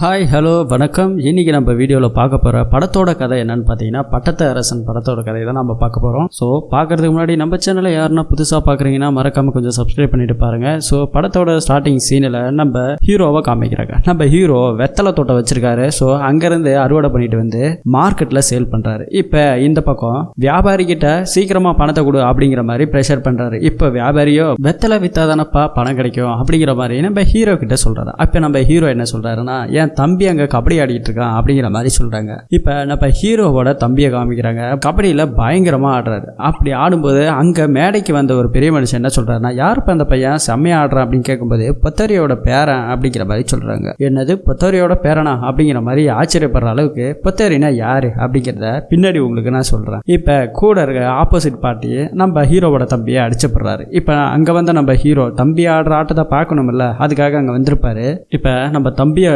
Hi hello வணக்கம். இன்னைக்கு நம்ம வீடியோவில் பார்க்க போகிற படத்தோட கதை என்னன்னு பார்த்தீங்கன்னா பட்டத்து அரசன் படத்தோட கதை தான் நம்ம பார்க்க போகிறோம் ஸோ பார்க்கறதுக்கு முன்னாடி நம்ம சேனலை யாருன்னா புதுசாக பார்க்குறீங்கன்னா மறக்காமல் கொஞ்சம் சப்ஸ்கிரைப் பண்ணிட்டு பாருங்கள் ஸோ படத்தோட ஸ்டார்டிங் சீனில் நம்ம ஹீரோவை காமிக்கிறாங்க. நம்ம ஹீரோ வெத்தலை தோட்டம் வச்சிருக்காரு. ஸோ அங்கேருந்து அறுவடை பண்ணிட்டு வந்து மார்க்கெட்டில் சேல் பண்ணுறாரு இப்போ இந்த பக்கம் வியாபாரிகிட்ட சீக்கிரமாக பணத்தை கொடு அப்படிங்கிற மாதிரி ப்ரெஷர் பண்ணுறாரு இப்போ வியாபாரியோ வெத்தலை வித்தாதானப்பா பணம் கிடைக்கும் அப்படிங்கிற மாதிரி நம்ம ஹீரோ கிட்ட சொல்கிறாரு அப்போ நம்ம ஹீரோ என்ன சொல்கிறாருன்னா ஏன் என் தம்பி அங்கே கபடி ஆடிக்கிட்டு இருக்கான் அப்படிங்கிற மாதிரி சொல்கிறாங்க இப்போ நம்ம ஹீரோவோட தம்பியை காமிக்கிறாங்க. கபடியில் பயங்கரமாக ஆடுறாரு. அப்படி ஆடும்போது அங்கே மேடைக்கு வந்த ஒரு பெரிய மனுஷன் என்ன சொல்கிறாருன்னா யாருப்பா அந்த பையன்? செம்மையா ஆடுறான் அப்படின்னு கேட்கும்போது பொத்தரியோட பேரன் அப்படிங்கிற மாதிரி சொல்கிறாங்க என்னது? பொத்தரியோட பேரனா? அப்படிங்கிற மாதிரி ஆச்சரியப்படுற அளவுக்கு பொத்தரினா யாரு? அப்படிங்கிறத பின்னாடி உங்களுக்கு நான் சொல்கிறேன் இப்போ கூட இருக்க ஆப்போசிட் பார்ட்டி நம்ம ஹீரோவோட தம்பியை அடிச்சப்படுறாரு. இப்போ அங்கே வந்து நம்ம ஹீரோ தம்பி ஆடுற ஆட்டத்தை பார்க்கணுமில்ல அதுக்காக அங்கே வந்திருப்பாரு. இப்போ நம்ம தம்பியை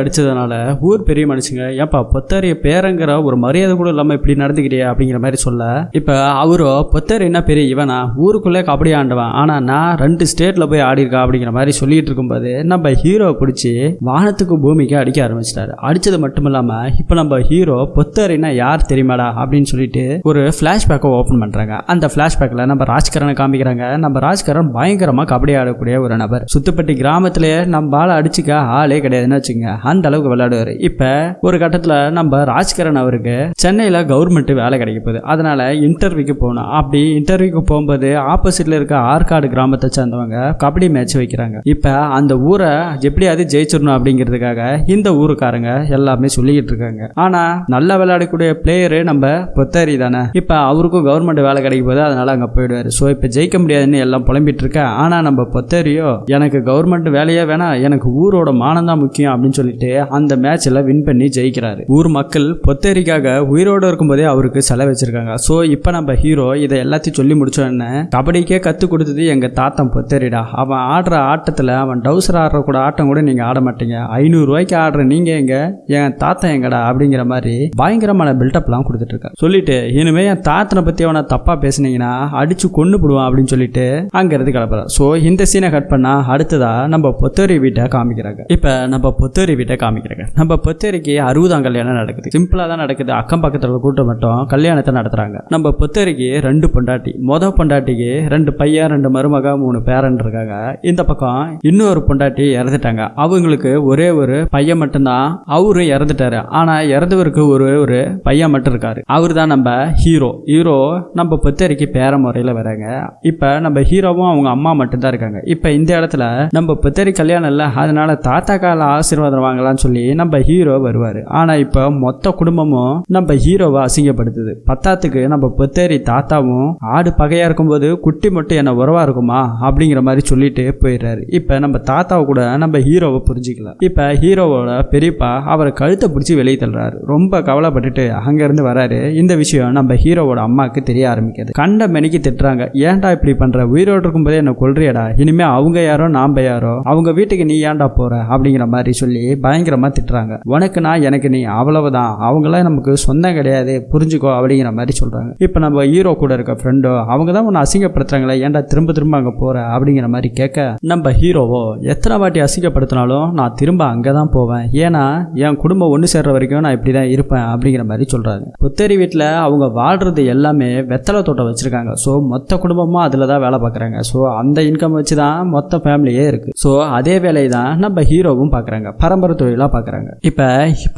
அடிச்சதுனால ஊர் பெரிய மனுஷங்க ஏப்பா பொத்தரிய பேரங்கிற ஒரு மரியாதை கூட இல்லாமல் இப்படி நடந்துக்கிறியா? அப்படிங்கிற மாதிரி சொல்ல. இப்போ அவரோ பொத்தர் என்ன பெரிய இவனா? ஊருக்குள்ளே கபடி ஆண்டவன். ஆனால் நான் ரெண்டு ஸ்டேட்டில் போய் ஆடிருக்கா அப்படிங்கிற மாதிரி சொல்லிட்டு இருக்கும்போது நம்ம ஹீரோவை பிடிச்சி வானத்துக்கு பூமிக்கு அடிக்க ஆரம்பிச்சிட்டாரு. அடிச்சது மட்டும் இல்லாமல் இப்போ நம்ம ஹீரோ பொத்தரின்னா யார் தெரியுமாடா? அப்படின்னு சொல்லிட்டு ஒரு ஃப்ளாஷ்பேக்கை ஓப்பன் பண்ணுறாங்க அந்த ஃப்ளாஷ்பேக்கில் நம்ம ராஜ்கரனை காமிக்கிறாங்க. நம்ம ராஜ்கரன் பயங்கரமாக கபடி ஆடக்கூடிய ஒரு நபர். சுத்துப்பட்டி கிராமத்திலேயே நம்ம ஆளை அடிச்சுக்க ஆளே கிடையாதுன்னு வச்சுங்க அந்த அளவுக்கு விளையாடுவார். இப்போ ஒரு கட்டத்தில் நம்ம ராஜ்கரன் அவருக்கு சென்னையில் கவர்மெண்ட் வேலை கிடைக்க போகுது. அதனால இன்டர்வியூக்கு போகணும். அப்படி இன்டர்வியூக்கு போகும்போது ஆப்போசிட்ல இருக்க ஆற்காடு கிராமத்தை சேர்ந்தவங்க கபடி மேட்ச் வைக்கிறாங்க. இப்போ அந்த ஊரை எப்படியாவது ஜெயிச்சிடணும் அப்படிங்கிறதுக்காக இந்த ஊருக்காரங்க எல்லாமே சொல்லிக்கிட்டு இருக்காங்க. ஆனா நல்லா விளையாடக்கூடிய பிளேயரு நம்ம பொத்தாரி தானே. இப்போ அவருக்கும் கவர்மெண்ட் வேலை கிடைக்க போது அதனால அங்கே போயிடுவாரு. ஸோ இப்போ ஜெயிக்க முடியாதுன்னு எல்லாம் புலம்பிட்டு இருக்கேன் ஆனா நம்ம பொத்தாரியோ எனக்கு கவர்மெண்ட் வேலையே வேணாம். எனக்கு ஊரோட மானம் தான் முக்கியம் அப்படின்னு சொல்லிட்டு அந்த மேட்ச்ல வின் பண்ணி ஜெயிக்கிறாரு. ஊர் மக்கள் பொத்தேரிக்காக உயிரோடு இருக்கும்போதே அவருக்கு செலவு வச்சிருக்காங்க. ஸோ இப்போ நம்ம ஹீரோ இதை எல்லாத்தையும் சொல்லி முடிச்சோடனே கபடிக்கே கற்றுக் கொடுத்தது எங்கள் தாத்தன் பொத்தேரிடா. அவன் ஆடுற ஆட்டத்தில் அவன் டவுசர் ஆடுற கூட ஆட்டம் கூட நீங்கள் ஆட மாட்டீங்க. ஐநூறுரூவாய்க்கு ஆடுற நீங்கள் எங்க? என் தாத்தன் எங்கடா? அப்படிங்கிற மாதிரி பயங்கரமான பில்டப்லாம் கொடுத்துட்டு இருக்காரு சொல்லிட்டு இனிமே என் தாத்தனை பற்றி அவனை தப்பாக பேசுனீங்கன்னா அடிச்சு கொண்டு போடுவான் அப்படின்னு சொல்லிட்டு அங்கேருந்து கிளம்புறான் ஸோ இந்த சீனை கட் பண்ணா அடுத்ததா நம்ம பொத்தேரி வீட்டை காமிக்கிறாங்க. இப்போ நம்ம பொத்தேரி வீட்டை ஆரம்பிக்கிறாங்க நம்ம பொத்தேரிக்கு அறுபதாம் கல்யாணம் நடக்குது. சிம்பிளாக தான் நடக்குது. அக்கம் பக்கத்தில் கூட்டம் மட்டும் கல்யாணத்தை நடத்துறாங்க. நம்ம பொத்தேரிக்கு ரெண்டு பொண்டாட்டி. மொத பொண்டாட்டிக்கு ரெண்டு பையன் ரெண்டு மருமக மூணு பேரன் இருக்காங்க. இந்த பக்கம் இன்னொரு பொண்டாட்டி இறந்துட்டாங்க. அவங்களுக்கு ஒரே ஒரு பையன் மட்டும்தான். அவரும் இறந்துட்டாரு. ஆனா இறந்தவருக்கு ஒரு ஒரு பையன் மட்டும் இருக்காரு. அவர் தான் நம்ம ஹீரோ ஹீரோ நம்ம பொத்தேரிக்கு பேர முறையில் வராங்க. இப்போ நம்ம ஹீரோவும் அவங்க அம்மா மட்டும்தான் இருக்காங்க. இப்போ இந்த இடத்துல நம்ம பொத்தேரி கல்யாணம் இல்லை. அதனால தாத்தா கால ஆசீர்வாதம் வாங்கலாம்னு சொல்லி நம்ம ஹீரோ வருவார். ஆனால் இப்போ மொத்த குடும்பமும் நம்ம ஹீரோவை அசிங்கப்படுத்துது. பத்தாத்துக்கு நம்ம பொத்தேரி தாத்தாவும் ஆடு பகையா இருக்கும்போது குட்டி மட்டும் என்ன உறவா இருக்குமா அப்படிங்கிற மாதிரி சொல்லிட்டு போயிடுறாரு. இப்போ நம்ம தாத்தாவை கூட நம்ம ஹீரோவை புரிஞ்சிக்கலாம் இப்போ ஹீரோவோட பெரியப்பா அவரை கழுத்தை பிடிச்சி வெளியே தள்ளுறாரு. ரொம்ப கவலைப்பட்டுட்டு அங்கேருந்து வராரு. இந்த விஷயம் நம்ம ஹீரோவோட அம்மாவுக்கு தெரிய ஆரம்பிக்குது. கண்ட மெனிக்கு திட்டுறாங்க. ஏன்டா இப்படி பண்ற? உயிரோடு இருக்கும்போதே என்ன கொள்றியடா இனிமேல் அவங்க யாரோ நாம் யாரோ? அவங்க வீட்டுக்கு நீ ஏன்டா போற? அப்படிங்கிற மாதிரி சொல்லி பயங்கரமாக திட்டுறாங்க. உனக்கு நான் எனக்கு நீ அவ்வளவுதான். அவங்களாம் நமக்கு சொந்தம் கிடையாது புரிஞ்சுக்கோ அப்படிங்கிற மாதிரி சொல்கிறாங்க இப்போ நம்ம ஹீரோ கூட இருக்க ஃப்ரெண்டோ அவங்க தான் உன்னை அசிங்கப்படுத்துறாங்களே ஏன்டா திரும்ப திரும்ப அங்கே போகிற அப்படிங்கிற மாதிரி கேட்க நம்ம ஹீரோவோ எத்தனை வாட்டி அசிங்கப்படுத்தினாலும் நான் திரும்ப அங்கே தான் போவேன். ஏன்னா என் குடும்பம் ஒன்று சேர்ற வரைக்கும் நான் இப்படி தான் இருப்பேன் அப்படிங்கிற மாதிரி சொல்கிறாங்க புத்தேரி வீட்டில் அவங்க வாழ்றது எல்லாமே வெத்தலை தோட்டம் வச்சுருக்காங்க. ஸோ மொத்த குடும்பமும் அதில் தான் வேலை பார்க்குறாங்க. ஸோ அந்த இன்கம் வச்சு தான் மொத்த ஃபேமிலியே இருக்குது ஸோ அதே வேலையை தான் நம்ம ஹீரோவும் பார்க்குறாங்க. பரம்பரை தொழிலாக பார்க்குறாங்க. இப்போ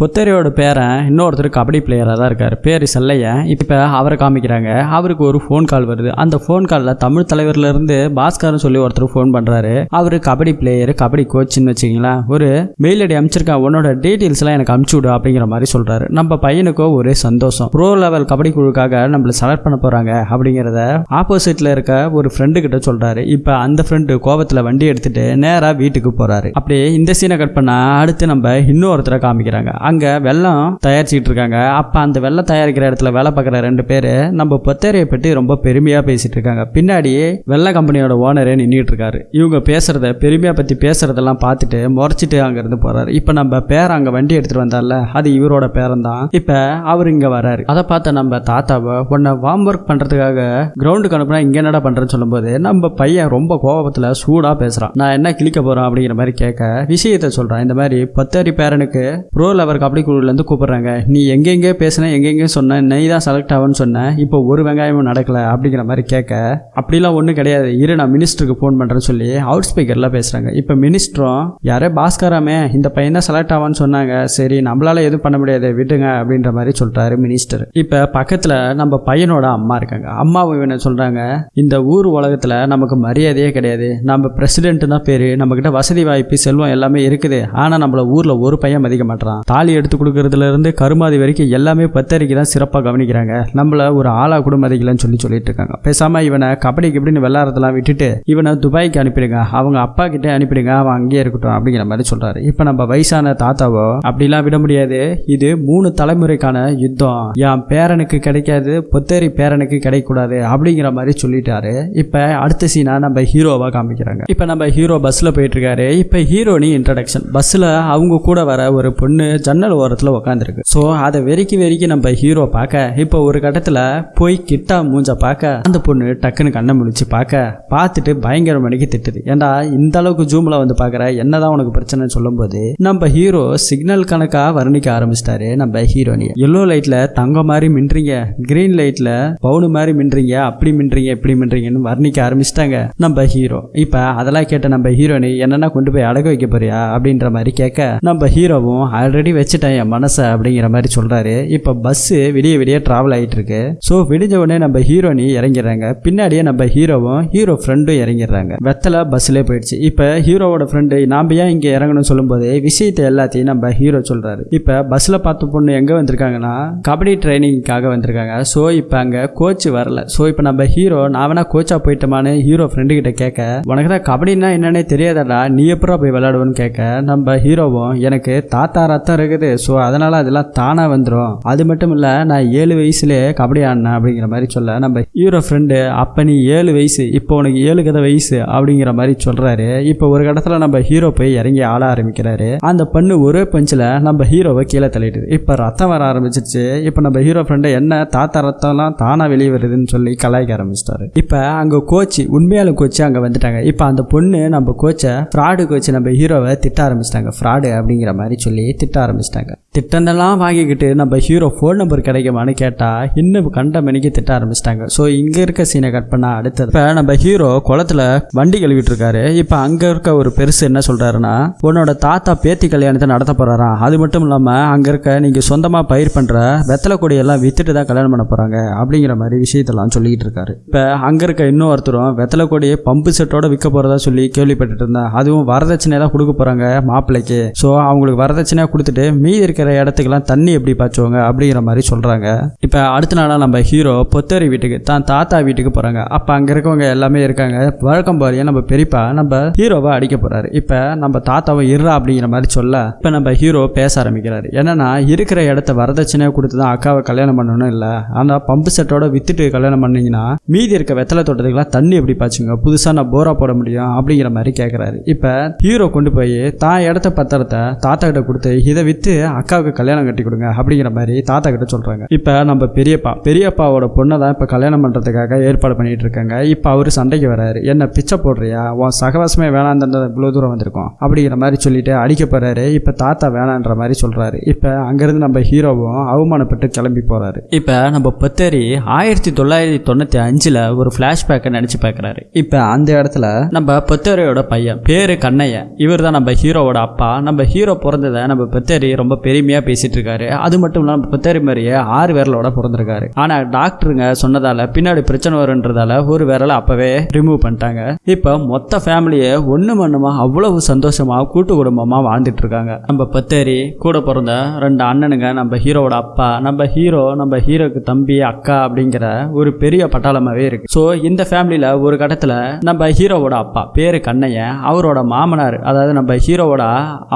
பொத்தேரியோட பேரன் இன்னொருத்தர் கபடி பிளேயராக தான் இருக்கார். பேர் செல்லையன் இப்போ அவரை காமிக்கிறாங்க. அவருக்கு ஒரு ஃபோன் கால் வருது. அந்த ஃபோன் காலில் தமிழ் தலைவர்லேருந்து பாஸ்கர்னு சொல்லி ஒருத்தர் ஃபோன் பண்ணுறாரு அவர் கபடி பிளேயர் கபடி கோச்சுன்னு வச்சுங்களேன் ஒரு மெயில் ஐடி அனுப்பிச்சிருக்கேன் உன்னோட டீட்டெயில்ஸ்லாம் எனக்கு அமுச்சு விடு அப்படிங்கிற மாதிரி சொல்கிறாரு நம்ம பையனுக்கோ ஒரே சந்தோஷம். ப்ரோ லெவல் கபடி குழுக்காக நம்மளை செலக்ட் பண்ண போகிறாங்க அப்படிங்கிறத ஆப்போசிட்டில் இருக்க ஒரு ஃப்ரெண்டு கிட்ட சொல்கிறாரு இப்போ அந்த ஃப்ரெண்டு கோபத்தில் வண்டி எடுத்துகிட்டு நேராக வீட்டுக்கு போகிறாரு அப்படியே இந்த சீனை கட் பண்ணால் அடுத்து நம்ம இன்னொருத்தரை காமிக்கிறாங்க. அங்கே வெள்ளம் தயாரிச்சுட்டு இருக்காங்க. அப்போ அந்த வெள்ளம் தயாரிக்கிற இடத்துல வேலை பார்க்குற ரெண்டு பேர் நம்ம பொத்தேரியை பற்றி ரொம்ப பெருமையாக பேசிட்டு இருக்காங்க. பின்னாடி வெள்ள கம்பெனியோட ஓனரே நின்றுட்டு இருக்காரு. இவங்க பேசுறத பெருமையாக பற்றி பேசுறதெல்லாம் பார்த்துட்டு முறைச்சிட்டு அங்கேருந்து போறாரு. இப்போ நம்ம பேர் அங்கே வண்டி எடுத்துட்டு வந்தார்ல அது இவரோட பேரன் தான் இப்போ அவர் இங்கே வராரு. அதை பார்த்த நம்ம தாத்தாவை உன்னை வார்ம் ஒர்க் பண்ணுறதுக்காக கிரவுண்டுக்கு அனுப்புனா இங்கே என்னடா பண்ணுறேன்னு சொல்லும்போது நம்ம பையன் ரொம்ப கோபத்தில் சூடாக பேசுகிறான் நான் என்ன கிழிக்க போகிறேன் அப்படிங்கிற மாதிரி கேட்க விஷயத்த சொல்கிறான் இந்த மாதிரி பத்தரி பேரனுக்கு ப்ரோ லெவர் கபடி குழுலேருந்து கூப்பிட்றாங்க. நீ எங்கெங்கே பேசின எங்கெங்கே சொன்ன நீ தான் செலக்ட் ஆகும்னு சொன்ன இப்போ ஒரு வெங்காயமும் நடக்கல அப்படிங்கிற மாதிரி கேட்க அப்படிலாம் ஒன்றும் கிடையாது. இரு நான் மினிஸ்டருக்கு ஃபோன் பண்ணுறேன்னு சொல்லி அவுட் ஸ்பீக்கரில் பேசுகிறாங்க இப்போ மினிஸ்டரும் யாரே பாஸ்கராமே இந்த பையன் தான் செலக்ட் ஆவான்னு சொன்னாங்க. சரி நம்மளால எதுவும் பண்ண முடியாது. விடுங்க அப்படின்ற மாதிரி சொல்கிறாரு மினிஸ்டர் இப்போ பக்கத்தில் நம்ம பையனோட அம்மா இருக்காங்க. அம்மாவும் என்ன சொல்கிறாங்க இந்த ஊர் உலகத்தில் நமக்கு மரியாதையே கிடையாது. நம்ம பிரசிடென்ட் தான் பேர் நம்மக்கிட்ட வசதி வாய்ப்பு செல்வம் எல்லாமே இருக்குது. ஆனால் நம்மள ஊரில் ஒரு பையன் மதிக்க மாட்டான் தாலி எடுத்து கொடுக்கறதுல இருந்து கருமாதி வரைக்கும் எல்லாமே பத்தரிக்கு தான் சிறப்பாக கவனிக்கிறாங்க. நம்மள ஒரு ஆளா கூட மதிக்கலன்னு சொல்லி சொல்லிட்டு இருக்காங்க. பேசாம இவனை கபடி கபடின்னு விளாட்றதெல்லாம் விட்டுட்டு இவனை துபாய்க்கு அனுப்பிடுங்க. அவங்க அப்பா கிட்டே அனுப்பிடுங்க. அவன் அங்கேயே இருக்கட்டும் அப்படிங்கிற மாதிரி சொல்றாரு. இப்போ நம்ம வயசான தாத்தாவோ அப்படிலாம் விட முடியாது. இது மூணு தலைமுறைக்கான யுத்தம். என் பேரனுக்கு கிடைக்காது பொத்தேரி பேரனுக்கு கிடைக்கூடாது அப்படிங்கிற மாதிரி சொல்லிட்டாரு. இப்போ அடுத்த சீனா நம்ம ஹீரோவா காமிக்கிறாங்க. இப்போ நம்ம ஹீரோ பஸ்ல போயிட்டு இருக்காரு. இப்போ ஹீரோனி இன்ட்ரடக்ஷன் பஸ்ல அவங்க கூட வர ஒரு பொண்ணு ஜன்னல் ஓரத்தில் உட்காந்துருக்கு ஸோ அதை வெறிக்கி வெறிக்கி நம்ம ஹீரோ பார்க்க இப்போ ஒரு கட்டத்தில் போய் கிட்டா மூஞ்ச பார்க்க அந்த பொண்ணு டக்குன்னு கண்ணை முடிச்சு பார்க்க பார்த்துட்டு பயங்கர மணிக்கு திட்டுது. ஏண்டா இந்த அளவுக்கு ஜூமில் வந்து பார்க்குற? என்னதான் உனக்கு பிரச்சனைன்னு சொல்லும்போது நம்ம ஹீரோ சிக்னல் கணக்காக வர்ணிக்க ஆரம்பிச்சிட்டாரு நம்ம ஹீரோனி எல்லோ லைட்டில் தங்கம் மாதிரி மின்றீங்க கிரீன் லைட்டில் பவுனு மாதிரி மின்றீங்க அப்படி மின்றீங்க இப்படி மின்றீங்கன்னு வர்ணிக்க ஆரம்பிச்சிட்டாங்க நம்ம ஹீரோ இப்போ அதெல்லாம் கேட்ட நம்ம ஹீரோனி என்னென்ன கொண்டு போய் அடக வைக்க போறியா? அப்படின்ற மாதிரி கேட்க நம்ம ஹீரோவும் ஆல்ரெடி வச்சுட்டேன் என் மனசை அப்படிங்கிற மாதிரி சொல்கிறாரு இப்போ பஸ்ஸு விடிய விடிய ட்ராவல் ஆகிட்டு இருக்கு ஸோ விடிஞ்ச உடனே நம்ம ஹீரோனி இறங்கிடுறாங்க. பின்னாடியே நம்ம ஹீரோவும் ஹீரோ ஃப்ரெண்டும் இறங்கிடுறாங்க. வெத்தலை பஸ்ஸில் போயிடுச்சு. இப்போ ஹீரோவோட ஃப்ரெண்டு நாம் ஏன் இங்கே இறங்கணும்னு சொல்லும்போது விஷயத்தை எல்லாத்தையும் நம்ம ஹீரோ சொல்கிறாரு இப்போ பஸ்ஸில் பார்த்த பொண்ணு எங்கே வந்திருக்காங்கன்னா கபடி ட்ரைனிங்காக வந்திருக்காங்க. ஸோ இப்போ அங்கே கோச் வரல. ஸோ இப்போ நம்ம ஹீரோ நான் வேணா கோச்சா போயிட்டோமான்னு ஹீரோ ஃப்ரெண்டு கிட்ட கேட்க உனக்கு தான் கபடின்னா என்னன்னே தெரியாதடா. நீ எப்படா போய் விளையாடுவோன்னு கேட்க நம்ம ஹீரோவும் எனக்கு தாத்தா ரத்தம் இருக்குது. ஸோ அதனால அதெல்லாம் தானாக வந்துடும் அது மட்டும் இல்லை நான் ஏழு வயசுலேயே கபடி ஆடினேன் அப்படிங்கிற மாதிரி சொல்ல நம்ம ஹீரோ ஃப்ரெண்டு அப்போ நீ ஏழு வயசு இப்போ உனக்கு ஏழு கதை வயசு அப்படிங்கிற மாதிரி சொல்கிறாரு இப்போ ஒரு இடத்துல நம்ம ஹீரோ போய் இறங்கி ஆட ஆரம்பிக்கிறாரு. அந்த பண்ணு ஒரே பஞ்சில் நம்ம ஹீரோவை கீழே தள்ளிடுது. இப்போ ரத்தம் வர ஆரம்பிச்சிருச்சு. இப்போ நம்ம ஹீரோ ஃப்ரெண்டு என்ன தாத்தா ரத்தம்லாம் தானாக வெளியே வருதுன்னு சொல்லி கலாய்க்க ஆரம்பிச்சிட்டாரு. இப்போ அங்கே கோச்சு உண்மையால கோச்சு அங்கே வந்துட்டாங்க. இப்போ அந்த பொண்ணு நம்ம கோச்சை ஃப்ராடு கோச்சு நம்ம ஹீரோவை திட்ட ஆரம்பிச்சிட்டாங்க. ஃப்ராடு அப்படிங்கிற மாதிரி சொல்லி திட்ட ஆரம்பிச்சிட்டாங்க. திட்டந்தெல்லாம் வாங்கிக்கிட்டு நம்ம ஹீரோ ஃபோன் நம்பர் கிடைக்குமான்னு கேட்டால் இன்னும் கண்ட மணிக்கு திட்ட ஆரம்பிச்சிட்டாங்க. ஸோ இங்கே இருக்க சீனை கட் பண்ண அடுத்தது. இப்போ நம்ம ஹீரோ குளத்துல வண்டி கழுவிட்டு இருக்காரு இப்போ அங்கே இருக்க ஒரு பெருசு என்ன சொல்கிறாருன்னா உன்னோட தாத்தா பேத்தி கல்யாணத்தை நடத்த போகிறாராம் அது மட்டும் இல்லாமல் அங்கே இருக்க நீங்கள் சொந்தமாக பயிர் பண்ணுற வெத்தலை கொடியெல்லாம் வித்துட்டு தான் கல்யாணம் பண்ண போகிறாங்க அப்படிங்கிற மாதிரி விஷயத்தெல்லாம் சொல்லிக்கிட்டு இருக்காரு. இப்போ அங்கே இருக்க இன்னொருத்தரும் வெத்தலை கொடியை பம்பு செட்டோட விற்க போகிறதா சொல்லி கேள்விப்பட்டுட்டு இருந்தேன் அதுவும் வரதட்சணை தான் கொடுக்க போகிறாங்க மாப்பிள்ளைக்கு. ஸோ அவங்களுக்கு வரதட்சணையாக கொடுத்துட்டு மீதி இருக்கிற இடத்துக்கெல்லாம் தண்ணி எப்படி பாய்ச்சுவாங்க அப்படிங்கிற மாதிரி சொல்கிறாங்க இப்போ அடுத்த நாளாக நம்ம ஹீரோ பொத்தேரி வீட்டுக்கு தான் தாத்தா வீட்டுக்கு போகிறாங்க அப்போ அங்கே இருக்கவங்க எல்லாமே இருக்காங்க. வழக்கம் போறிய நம்ம பெரியப்பா நம்ம ஹீரோவை அடிக்க போகிறாரு இப்போ நம்ம தாத்தாவை இருறா அப்படிங்கிற மாதிரி சொல்ல இப்போ நம்ம ஹீரோ பேச ஆரம்பிக்கிறாரு. என்னன்னா இருக்கிற இடத்த வரதட்சணையாக கொடுத்து தான் அக்காவை கல்யாணம் பண்ணணும் இல்லை. ஆனால் பம்பு செட்டோட வித்துட்டு கல்யாணம் பண்ணீங்கன்னா மீதி இருக்க வெத்தலை தோட்டத்துக்குலாம் தண்ணி எப்படி பாய்ச்சுங்க? புதுசாக நான் போரா போட முடியும் அப்படிங்கிற மாதிரி கேட்குறாரு இப்போ ஹீரோ கொண்டு போய் தான் இடத்த பத்திரத்தை தாத்தா கிட்ட கொடுத்து இதை விற்று அக்காவுக்கு கல்யாணம் கட்டி கொடுங்க அப்படிங்கிற மாதிரி தாத்தா கிட்ட சொல்கிறாங்க இப்போ நம்ம பெரியப்பா பெரியப்பாவோட பொண்ணை தான் இப்போ கல்யாணம் பண்ணுறதுக்காக ஏற்பாடு பண்ணிட்டு இருக்காங்க. இப்போ அவர் சண்டைக்கு வராரு. என்ன பிச்சை போடுறியா? உன் சகவாசமே வேணான்ற இவ்வளோ தூரம் வந்திருக்கோம் அப்படிங்கிற மாதிரி சொல்லிட்டு அடிக்க போறாரு. இப்போ தாத்தா வேணான்ற மாதிரி சொல்கிறாரு இப்போ அங்கேருந்து நம்ம ஹீரோவும் அவமானப்பட்டு கிளம்பி போகிறாரு இப்போ நம்ம பத்தேரி ஆயிரத்தி தொள்ளாயிரத்தி தொண்ணூற்றி அஞ்சில் ஒரு ஃப்ளாஷ்பேக்கை நினச்சி பார்க்குறாரு இப்போ அந்த இடத்துல நம்ம பத்தேரியோட பையன் பேரு கண்ணையன். இவர் தான் நம்ம ஹீரோவோட அப்பா. நம்ம ஹீரோ ஹீரோ பிறந்ததை நம்ம பெத்தேரி ரொம்ப பெருமையாக பேசிட்டு இருக்காரு அது மட்டும் இல்லாமல் பெத்தேரி பத்தேரி மாதிரியே ஆறு விரலோட பிறந்திருக்காரு. ஆனால் டாக்டருங்க சொன்னதால பின்னாடி பிரச்சனை வருன்றதால ஒரு விரலை அப்பவே ரிமூவ் பண்ணிட்டாங்க. இப்போ மொத்த ஃபேமிலியை ஒன்று மண்ணுமாக அவ்வளவு சந்தோஷமா கூட்டு குடும்பமாக வாழ்ந்துட்டு இருக்காங்க நம்ம பத்தேரி கூட பிறந்த ரெண்டு அண்ணனுங்க நம்ம ஹீரோவோட அப்பா நம்ம ஹீரோ நம்ம ஹீரோக்கு தம்பி அக்கா அப்படிங்கிற ஒரு பெரிய பட்டாளமாகவே இருக்கு. ஸோ இந்த ஃபேமிலியில் ஒரு கட்டத்தில் நம்ம ஹீரோவோட அப்பா பேரு கண்ணையன் அவரோட மாமனார் அதாவது நம்ம ஹீரோவோட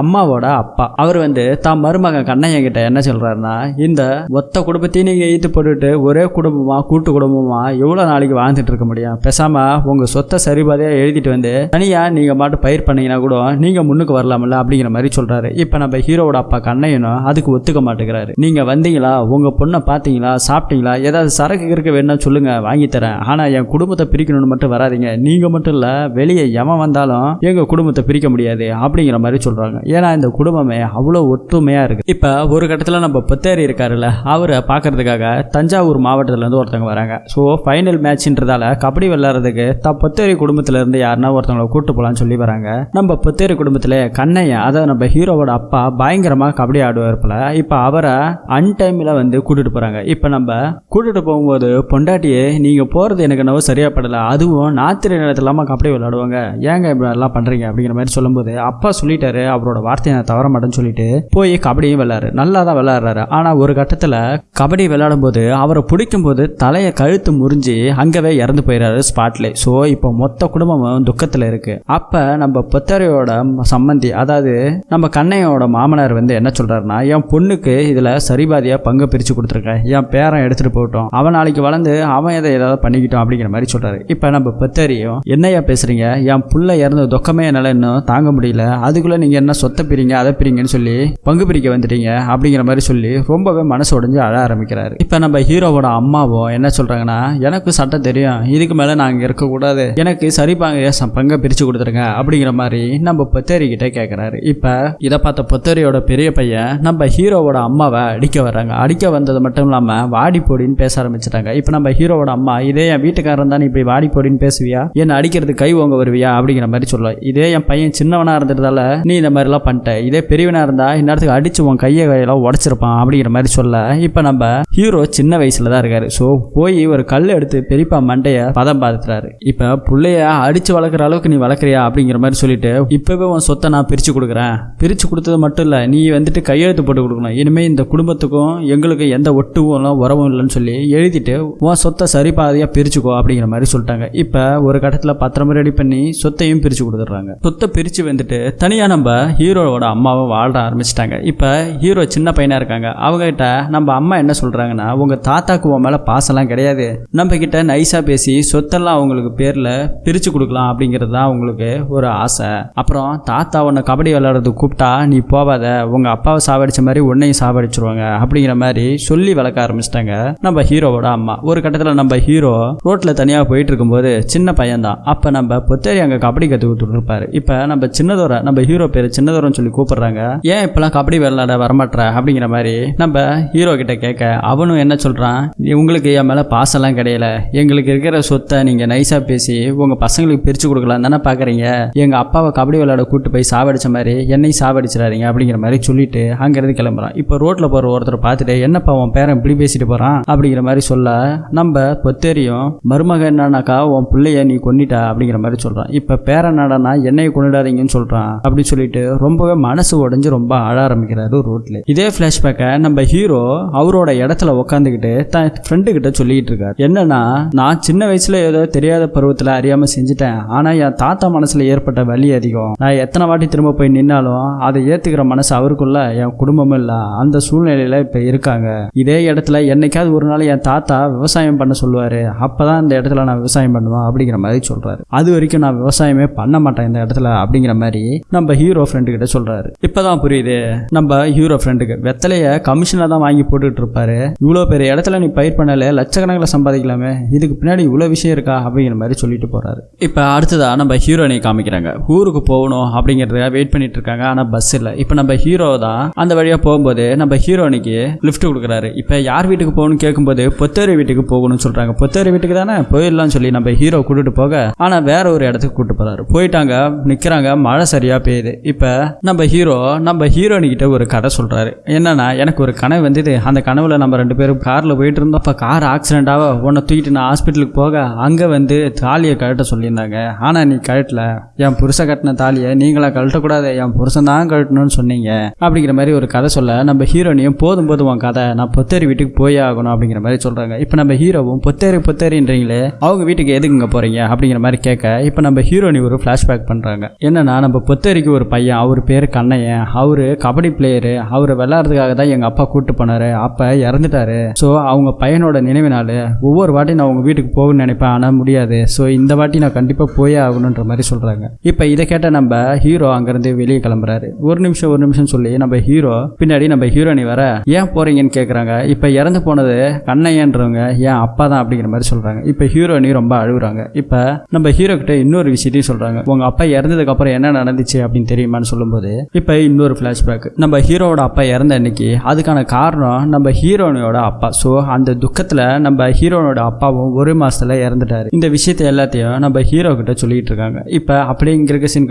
அம்மாவோட அப்பா. அவர் வந்து தான் மருமகன் கண்ணையன் கிட்ட என்ன சொல்றாருன்னா இந்த ஒத்த குடும்பத்தையும் நீங்க ஈத்து போட்டுட்டு ஒரே குடும்பமா கூட்டு குடும்பமா எவ்வளவு நாளைக்கு வாழ்ந்துட்டு இருக்க முடியும்? பேசாம உங்க சொத்தை சரிபாதையா எழுதிட்டு வந்து தனியா நீங்க மாட்டு பயிர் பண்ணீங்கன்னா கூட நீங்க முன்னுக்கு வரலாம்ல அப்படிங்கிற மாதிரி சொல்றாரு. இப்ப நம்ம ஹீரோவோட அப்பா கண்ணையனும் அதுக்கு ஒத்துக்க மாட்டேங்கிறாரு. நீங்க வந்தீங்களா? உங்க பொண்ணை பாத்தீங்களா சாப்பிட்டீங்களா? ஏதாவது சரக்கு இருக்க வேணும்னா சொல்லுங்க வாங்கி தரேன். ஆனா என் குடும்பத்தை பிரிக்கணும்னு மட்டும் வராதீங்க. நீங்க மட்டும் இல்ல வெளியே எவன் வந்தாலும் எங்க குடும்பத்தை பிரிக்க முடியாது அப்படிங்கிற மாதிரி சொல்றாங்க. ஏன்னா இந்த குடும்பமே அவ்வளோ ஒற்றுமையா இருக்கு. இப்போ ஒரு கட்டத்தில் நம்ம பொத்தேரி இருக்காருல்ல அவரை பார்க்கறதுக்காக தஞ்சாவூர் மாவட்டத்துல இருந்து ஒருத்தவங்க வராங்க. ஸோ ஃபைனல் மேட்ச்ன்றதால கபடி விளையாடுறதுக்கு த பொத்தேரி குடும்பத்துல இருந்து யாருன்னா ஒருத்தவங்களை கூட்டு போகலான்னு சொல்லி வராங்க. நம்ம பொத்தேரி குடும்பத்தில் கண்ணையன் அதாவது நம்ம ஹீரோவோட அப்பா பயங்கரமாக கபடி ஆடுவார் போல இப்போ அவரை அன்டைமில் வந்து கூட்டிட்டு போறாங்க. இப்போ நம்ம கூட்டிட்டு போகும்போது பொண்டாட்டியே நீங்க போறது எனக்கு என்னவோ சரியாக படலை அதுவும் நாத்திரை நேரத்தில் இல்லாமல் கபடி விளையாடுவாங்க. ஏங்க இப்படி எல்லாம் பண்றீங்க? அப்படிங்கிற மாதிரி சொல்லும்போது அப்பா சொல்லிட்டாரு அவரோட வார்த்தை வார்த்தையை நான் தவற மாட்டேன்னு சொல்லிட்டு போய் கபடியும் விளையாடு நல்லா தான் விளையாடுறாரு. ஆனால் ஒரு கட்டத்தில் கபடி விளையாடும் போது அவரை பிடிக்கும் போது தலையை கழுத்து முறிஞ்சு அங்கவே இறந்து போயிடுறாரு ஸ்பாட்ல. ஸோ இப்போ மொத்த குடும்பமும் துக்கத்தில் இருக்கு. அப்போ நம்ம புத்தரையோட சம்மந்தி அதாவது நம்ம கண்ணையோட மாமனார் வந்து என்ன சொல்றாருன்னா என் பொண்ணுக்கு இதில் சரிபாதியாக பங்கு பிரித்து கொடுத்துருக்கேன் என் பேரன் எடுத்துகிட்டு போகட்டும். அவன் நாளைக்கு வளர்ந்து அவன் எதை ஏதாவது பண்ணிக்கிட்டோம் அப்படிங்கிற மாதிரி சொல்கிறாரு இப்போ நம்ம பொத்தரியும் என்னையா பேசுறீங்க? என் புள்ள இறந்த துக்கமே என்னால் இன்னும் தாங்க முடியல. அதுக்குள்ளே நீங்கள் என்ன சொத்தை பிரிங்க அதை பிரிங்கன்னு சொல்லி பங்கு பிரிக்க வந்துட்டீங்க அப்படிங்கிற மாதிரி சொல்லி ரொம்பவே மனசு உடைஞ்சு அழ ஆரம்பிக்கிறாரு. இப்ப நம்ம ஹீரோவோட அம்மாவோ என்ன சொல்றாங்கன்னா எனக்கு சட்டம் தெரியும். இதுக்கு மேல நான் இருக்கக்கூடாது எனக்கு சரி பாங்க பங்கை பிரிச்சு கொடுத்துருங்க? அப்படிங்கிற மாதிரி நம்ம பொத்தேரி கிட்ட கேட்கறாரு இப்ப இதை பார்த்த பொத்தேரியோட பெரிய பையன் நம்ம ஹீரோவோட அம்மாவை அடிக்க வர்றாங்க. அடிக்க வந்தது மட்டும் இல்லாமல் வாடி போடின்னு பேச ஆரம்பிச்சிட்டாங்க. இப்ப நம்ம ஹீரோவோட அம்மா இதே என் வீட்டுக்காரன் தான் இப்படி வாடி போடின்னு பேசுவியா? என்ன அடிக்கிறது கை ஓங்க வருவியா? அப்படிங்கிற மாதிரி சொல்லுவேன் இதே என் பையன் சின்னவனா இருந்ததால நீ இந்த மாதிரிலாம் பண்ணிட்ட. மாட்டேன். இதே பெரியவனாக இருந்தா இந்நேரத்துக்கு அடிச்சு உன் கையை கையெல்லாம் உடச்சிருப்பான் அப்படிங்கிற மாதிரி சொல்ல. இப்ப நம்ம ஹீரோ சின்ன வயசில் தான் இருக்காரு. ஸோ போய் ஒரு கல் எடுத்து பெரியப்பா மண்டைய பதம் பார்த்துறாரு இப்ப பிள்ளைய அடிச்சு வளர்க்குற அளவுக்கு நீ வளர்க்குறியா அப்படிங்கிற மாதிரி சொல்லிட்டு இப்பவே உன் சொத்தை நான் பிரிச்சு கொடுக்குறேன். பிரிச்சு கொடுத்தது மட்டும் இல்ல நீ வந்துட்டு கையெழுத்து போட்டு கொடுக்கணும். இனிமேல் இந்த குடும்பத்துக்கும் எங்களுக்கும் எந்த ஒட்டுவும் உறவும் இல்லைன்னு சொல்லி எழுதிட்டு உன் சொத்தை சரி பாதியா பிரிச்சுக்கோ அப்படிங்கிற மாதிரி சொல்லிட்டாங்க. இப்ப ஒரு கட்டத்தில் பத்திரம் ரெடி பண்ணி சொத்தையும் பிரிச்சு கொடுத்துட்றாங்க. சொத்தை பிரிச்சு வந்துட்டு தனியா நம்ம ஹீரோவோட அம்மாவும் வாழ ஆரம்பிச்சிட்டாங்க. இப்ப ஹீரோ சின்ன பையனா இருக்காங்க. அவங்க கிட்ட நம்ம அம்மா என்ன சொல்றாங்கன்னா உங்க தாத்தாக்கு உன் மேல பாசம்லாம் கிடையாது. நம்ம கிட்ட நைஸாக பேசி சொத்தெல்லாம் அவங்களுக்கு பேர்ல பிரிச்சு கொடுக்கலாம் அப்படிங்கிறது தான் அவங்களுக்கு ஒரு ஆசை. அப்புறம் தாத்தா உன்னை கபடி விளையாடுறதுக்கு கூப்பிட்டா நீ போவாத. உங்க அப்பாவை சாவடிச்ச மாதிரி உன்னையும் சாவடிச்சிருவாங்க அப்படிங்கிற மாதிரி சொல்லி வளர்க்க ஆரம்பிச்சிட்டாங்க நம்ம ஹீரோவோட அம்மா. ஒரு கட்டத்துல நம்ம ஹீரோ ரோட்ல தனியா போயிட்டு இருக்கும்போது சின்ன பையன் தான் அப்ப நம்ம பொத்தேரி அங்க கபடி கற்றுக் கொடுத்துட்டு இருப்பாரு. இப்ப நம்ம சின்னதோரை நம்ம ஹீரோ பேர் சின்னதோரன்னு சொல்லி கூப்பிடுறாங்க. ஏன் இப்பெல்லாம் கபடி விளையாட வரமாட்ற? அப்படிங்கிற மாதிரி நம்ம ஹீரோ கிட்ட கேட்க அவனும் என்ன சொல்றான்? "நீ- உங்களுக்கு என் மேல பாசம்லாம் கிடையல. எங்களுக்கு இருக்கிற சொத்தை நீங்க நைஸா பேசி உங்க பசங்களுக்கு பிரிச்சு கொடுக்கலாம் தானே பாக்குறீங்க. எங்க அப்பாவை கபடி விளையாட கூட்டு போய் சாவடிச்ச மாதிரி என்னையும் சாவடிச்சிடாதீங்க. அப்படிங்கிற மாதிரி சொல்லிட்டு அங்கிருந்து கிளம்புறான். இப்போ ரோட்ல போற ஒருத்தர் பார்த்துட்டு என்னப்பா உன் பேரன் இப்படி பேசிட்டு போறான்? அப்படிங்கிற மாதிரி சொல்ல நம்ம பொத்தேரியும் மருமக என்னன்னாக்கா உன் பிள்ளைய நீ கொன்னிட்டா. அப்படிங்கிற மாதிரி சொல்றான். இப்ப பேரன் என்னடான்னா என்னைய கொண்டுடாதீங்கன்னு சொல்றான். அப்படின்னு சொல்லிட்டு ரொம்பவே மனசு உடஞ்சு ரொம்ப அழ ஆரம்பிக்கிறாரு ரோட்ல. இதே பிளாஷ்பேக்கை நம்ம ஹீரோ அவரோட இடத்துல உட்காந்துக்கிட்டு தன் ஃப்ரெண்டு கிட்ட சொல்லிக்கிட்டு இருக்காரு. என்னன்னா நான் சின்ன வயசுல ஏதோ தெரியாத பருவத்துல அறியாம செஞ்சுட்டேன். ஆனா என் தாத்தா மனசுல ஏற்பட்ட வலி அதிகம். நான் எத்தனை வாட்டி திரும்ப போய் நின்னாலும் அதை ஏத்துக்கிற மனசு அவருக்குள்ள என் குடும்பமும் இல்ல. அந்த சூழ்நிலையில இப்ப இருக்காங்க. இதே இடத்துல என்னைக்காவது ஒரு நாள் என் தாத்தா விவசாயம் பண்ண சொல்லுவாரு. அப்பதான் இந்த இடத்துல நான் விவசாயம் பண்ணுவேன் அப்படிங்கிற மாதிரி சொல்றாரு. அது வரைக்கும் நான் விவசாயமே பண்ண மாட்டேன் இந்த இடத்துல அப்படிங்கிற மாதிரி நம்ம ஹீரோ ஃப்ரெண்டு கிட்ட சொல்றாரு. இப்பதான் புரியுது. நம்ம ஹீரோ ஃப்ரெண்டுக்கு வெத்தலைய கமிஷன்ல தான் வாங்கி போட்டுட்டு இருப்பாரு. இவ்வளோ பெரிய இடத்துல நீ பயிர் பண்ணல லட்சக்கணக்கில் சம்பாதிக்கலாமே. இதுக்கு பின்னாடி இவ்வளோ விஷயம் இருக்கா? அப்படிங்கிற மாதிரி சொல்லிட்டு போறாரு. இப்போ அடுத்ததா நம்ம ஹீரோனை காமிக்கிறாங்க. ஊருக்கு போகணும் அப்படிங்கிறதுக்காக வெயிட் பண்ணிட்டு இருக்காங்க. ஆனால் பஸ் இல்லை. இப்போ நம்ம ஹீரோ தான் அந்த வழியாக போகும்போது நம்ம ஹீரோனிக்கு லிஃப்ட் கொடுக்குறாரு. இப்போ யார் வீட்டுக்கு போகணும்னு கேட்கும்போது பொத்தேரி வீட்டுக்கு போகணும்னு சொல்றாங்க. பொத்தேரி வீட்டுக்கு தானே? போயிடலாம்னு சொல்லி நம்ம ஹீரோ கூட்டிட்டு போக ஆனால் வேற ஒரு இடத்துக்கு கூட்டிட்டு போறாரு. போயிட்டாங்க நிற்கிறாங்க மழை சரியா பெய்யுது. இப்போ நம்ம ஹீரோ நம்ம ஹீரோனிக்கிட்ட ஒரு கதை சொல்கிறாரு என்னென்னா எனக்கு ஒரு கனவு வந்தது. அந்த கனவில் நம்ம ரெண்டு பேரும் காரில் போயிட்டு இருந்தோம். அப்போ கார் ஆக்சிடெண்ட்டாக உன்னை தூக்கிட்டு நான் ஹாஸ்பிட்டலுக்கு போக அங்கே வந்து தாலியை கழட்ட சொல்லியிருந்தாங்க. ஆனால் நீ கழட்டல. என் புருஷ கட்டின தாலியை நீங்களாக கழட்டக்கூடாது. என் புருஷன் தான் கழட்டணும்னு சொன்னீங்க. அப்படிங்கிற மாதிரி ஒரு கதை சொல்ல நம்ம ஹீரோனியும் போதும் போதும் உன் கதை நான் பொத்தேரி வீட்டுக்கு போயே ஆகணும் அப்படிங்கிற மாதிரி சொல்கிறாங்க இப்போ நம்ம ஹீரோவும் பொத்தேரி பொத்தேரின்றீங்களே அவங்க வீட்டுக்கு எதுக்குங்க போகிறீங்க அப்படிங்கிற மாதிரி கேட்க இப்போ நம்ம ஹீரோனி ஒரு ஃப்ளாஷ்பேக் பண்ணுறாங்க என்னென்னா நம்ம பொத்தேரிக்கு ஒரு பையன் அவர் பேர் கண்ணையன் அவரு கபடி பிளேயரு அவர் விளையாடுறதுக்காக தான் எங்க அப்பா கூப்பிட்டு போனாரு. அப்ப இறந்துட்டாரு. ஸோ அவங்க பையனோட நினைவு நாள் ஒவ்வொரு வாட்டி நான் உங்க வீட்டுக்கு போகணும்னு நினைப்பேன். ஆனா முடியாது. ஸோ இந்த வாட்டி நான் கண்டிப்பா போயே ஆகணுன்ற மாதிரி சொல்றாங்க. இப்ப இதை கேட்ட நம்ம ஹீரோ அங்கிருந்து வெளியே கிளம்புறாரு. ஒரு நிமிஷம் ஒரு நிமிஷம் சொல்லி நம்ம ஹீரோ பின்னாடி நம்ம ஹீரோனி வர ஏன் போறீங்கன்னு கேக்குறாங்க. இப்ப இறந்து போனது கண்ணையன்றவங்க ஏன் அப்பா தான் அப்படிங்கிற மாதிரி சொல்றாங்க. இப்ப ஹீரோனி ரொம்ப அழுகுறாங்க. இப்ப நம்ம ஹீரோ கிட்ட இன்னொரு விஷயத்தையும் சொல்றாங்க. உங்க அப்பா இறந்ததுக்கு அப்புறம் என்ன நடந்துச்சு அப்படின்னு தெரியுமான்னு சொல்லும்போது இப்போ இன்னொரு ஃப்ளாஷ்பேக் நம்ம ஹீரோவோட அப்பா இறந்த அன்னைக்கு அதுக்கான காரணம் நம்ம ஹீரோனோட அப்பா. ஸோ அந்த துக்கத்துல நம்ம ஹீரோனோட அப்பாவும் ஒரு மாசத்துல இறந்துட்டாரு. இந்த விஷயத்தை எல்லாத்தையும் நம்ம ஹீரோ கிட்ட சொல்லிட்டு இருக்காங்க. இப்ப அப்படியே இங்க இருக்க சீன்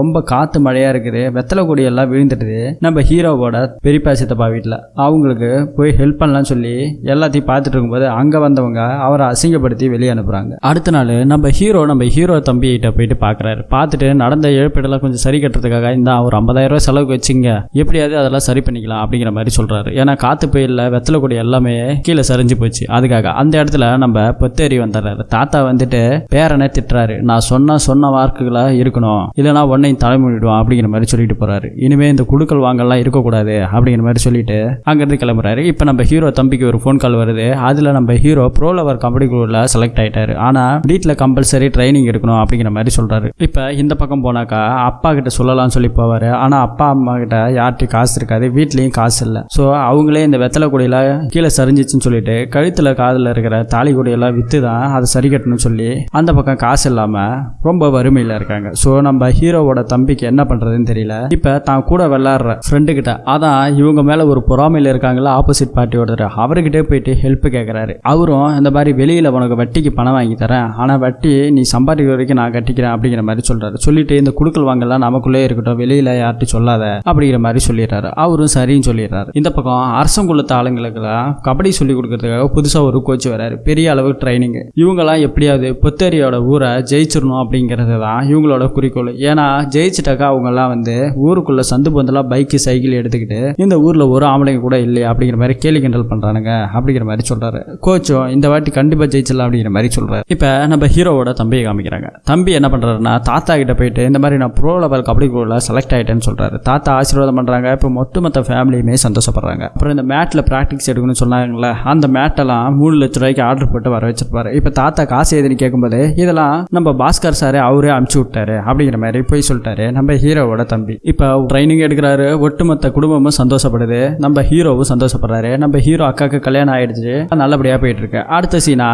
ரொம்ப காற்று மழையா இருக்குது. வெத்தலை கொடி எல்லாம் விழுந்துட்டு நம்ம ஹீரோவோட பெரியப்பா சித்தப்பா வீட்டில் அவங்களுக்கு போய் ஹெல்ப் பண்ணலாம்னு சொல்லி எல்லாத்தையும் பார்த்துட்டு இருக்கும்போது அங்க வந்தவங்க அவரை அசிங்கப்படுத்தி வெளியே அனுப்புறாங்க. அடுத்த நாள் நம்ம ஹீரோ நம்ம ஹீரோ தம்பிகிட்ட போயிட்டு பார்க்குறாரு பார்த்துட்டு நடந்த இழப்பீடெல்லாம் கொஞ்சம் சரி கட்டுறதுக்காக இந்த ஒரு 50000 ரூபாய் செலவுக்கு வச்சுங்க. எப்படியாவது அதெல்லாம் சரி பண்ணிக்கலாம் அப்படிங்கிற மாதிரி சொல்றாரு. ஏன்னா காத்து புயல்ல வெத்தலை கொடி எல்லாமே கீழே சரிஞ்சு போச்சு. அதுக்காக அந்த இடத்துல நம்ம பொத்தேறி வந்துடுறாரு. தாத்தா வந்துட்டு பேரனை திட்டுறாரு. நான் சொன்ன சொன்ன வார்க்குகளாக இருக்கணும். இல்லைனா உன்னையும் தலைமுடிடுவான் அப்படிங்கிற மாதிரி சொல்லிட்டு போறாரு. இனிமே இந்த குடுக்கல் வாங்கலாம் இருக்கக்கூடாது அப்படிங்கிற மாதிரி சொல்லிட்டு அங்கிருந்து கிளம்புறாரு. இப்போ நம்ம ஹீரோ தம்பிக்கு ஒரு ஃபோன் கால் வருது. அதுல நம்ம ஹீரோ ப்ரோ லவர் கபடி குழுவில் செலக்ட் ஆயிட்டாரு. ஆனா வீட்டில் கம்பல்சரி ட்ரைனிங் எடுக்கணும் அப்படிங்கிற மாதிரி சொல்றாரு. இப்போ இந்த பக்கம் போனாக்கா அப்பா கிட்ட சொல்லலாம்னு சொல்லி போவாரு. ஆனால் அப்பா அம்மா கிட்ட யார்கிட்டயும் காசு இருக்காது. வீட்லேயும் காசு இல்லை. ஸோ அவங்களே இந்த வெத்தலை கொடியில் கீழே சரிஞ்சிச்சுன்னு சொல்லிட்டு கழுத்தில் காதில் இருக்கிற தாலி கொடியெல்லாம் விற்று தான் அதை சரி கட்டணும்னு சொல்லி அந்த பக்கம் காசு இல்லாம ரொம்ப வறுமையில் இருக்காங்க. ஸோ நம்ம ஹீரோவோட தம்பிக்கு என்ன பண்றதுன்னு தெரியல. இப்போ தான் கூட விளாட்ற ஃப்ரெண்டு கிட்ட அதான் இவங்க மேலே ஒரு பொறாமையில் இருக்காங்களா ஆப்போசிட் பார்ட்டி ஒருத்தர் அவர்கிட்டே போயிட்டு ஹெல்ப் கேட்குறாரு அவரும் இந்த மாதிரி வெளியில் உனக்கு வட்டிக்கு பணம் வாங்கி தரேன். ஆனால் வட்டி நீ சம்பாதிக்கிற வரைக்கும் நான் கட்டிக்கிறேன் அப்படிங்கிற மாதிரி சொல்கிறாரு சொல்லிட்டு இந்த குடுக்கல் வாங்கலாம் நமக்குள்ளே இருக்கட்டும். வெளியில் யார்கிட்ட சொல்லாத அப்படிங்கிற மாதிரி சொல்லிடுறாரு. அவரும் சரின்னு சொல்லிடுறாரு. இந்த பக்கம் அரசங்குள்ளத்த ஆளுங்களுக்கெல்லாம் கபடி சொல்லி கொடுக்கறதுக்காக புதுசா ஒரு கோச் வராரு பெரிய அளவு ட்ரைனிங் இவங்கெல்லாம் எப்படியாவது புத்தேரியோட ஊரை ஜெயிச்சிடணும் அப்படிங்கிறது தான் இவங்களோட குறிக்கோள். ஏன்னா ஜெயிச்சிட்டாக்கா அவங்கெல்லாம் வந்து ஊருக்குள்ள சந்து பந்தெல்லாம் பைக்கு சைக்கிள் எடுத்துக்கிட்டு இந்த ஊர்ல ஒரு ஆம்பளைங்க கூட இல்லையா அப்படிங்கிற மாதிரி கேலி கிண்டல் பண்றானுங்க அப்படிங்கிற மாதிரி சொல்றாரு. கோச்சும் இந்த வாட்டி கண்டிப்பா ஜெயிச்சிடலாம் அப்படிங்கிற மாதிரி சொல்றாரு. இப்ப நம்ம ஹீரோவோட தம்பியை காமிக்கிறாங்க. தம்பி என்ன பண்றாருன்னா தாத்தா கிட்ட போயிட்டு இந்த மாதிரி நான் ப்ரோ லெவல் கபடி குழுல செலக்ட் ஆயிட்டேன்னு சொல்கிறாரு தாத்தா ஆசீர்வாதம் பண்ணுறாங்க இப்போ ஒட்டுமொத்த ஃபேமிலியுமே சந்தோஷப்படுறாங்க. அப்புறம் இந்த மேட்டில் ப்ராக்டிஸ் எடுக்கணும்னு சொன்னாங்கல்ல அந்த மேட்டெல்லாம் மூணு லட்ச ரூபாய்க்கு ஆர்டர் போட்டு வர வச்சிருப்பாரு. இப்போ தாத்தா காசு எதுன்னு கேட்கும்போது இதெல்லாம் நம்ம பாஸ்கர் சாரே அவரே அமுச்சு விட்டாரு அப்படிங்கிற மாதிரி போய் சொல்லிட்டாரு நம்ம ஹீரோவோட தம்பி. இப்போ ட்ரைனிங் எடுக்கிறாரு. ஒட்டுமொத்த குடும்பமும் சந்தோஷப்படுது. நம்ம ஹீரோவும் சந்தோஷப்படுறாரு. நம்ம ஹீரோ அக்காவுக்கு கல்யாணம் ஆயிடுச்சு. நல்லபடியாக போயிட்டு இருக்கு அடுத்த சீனா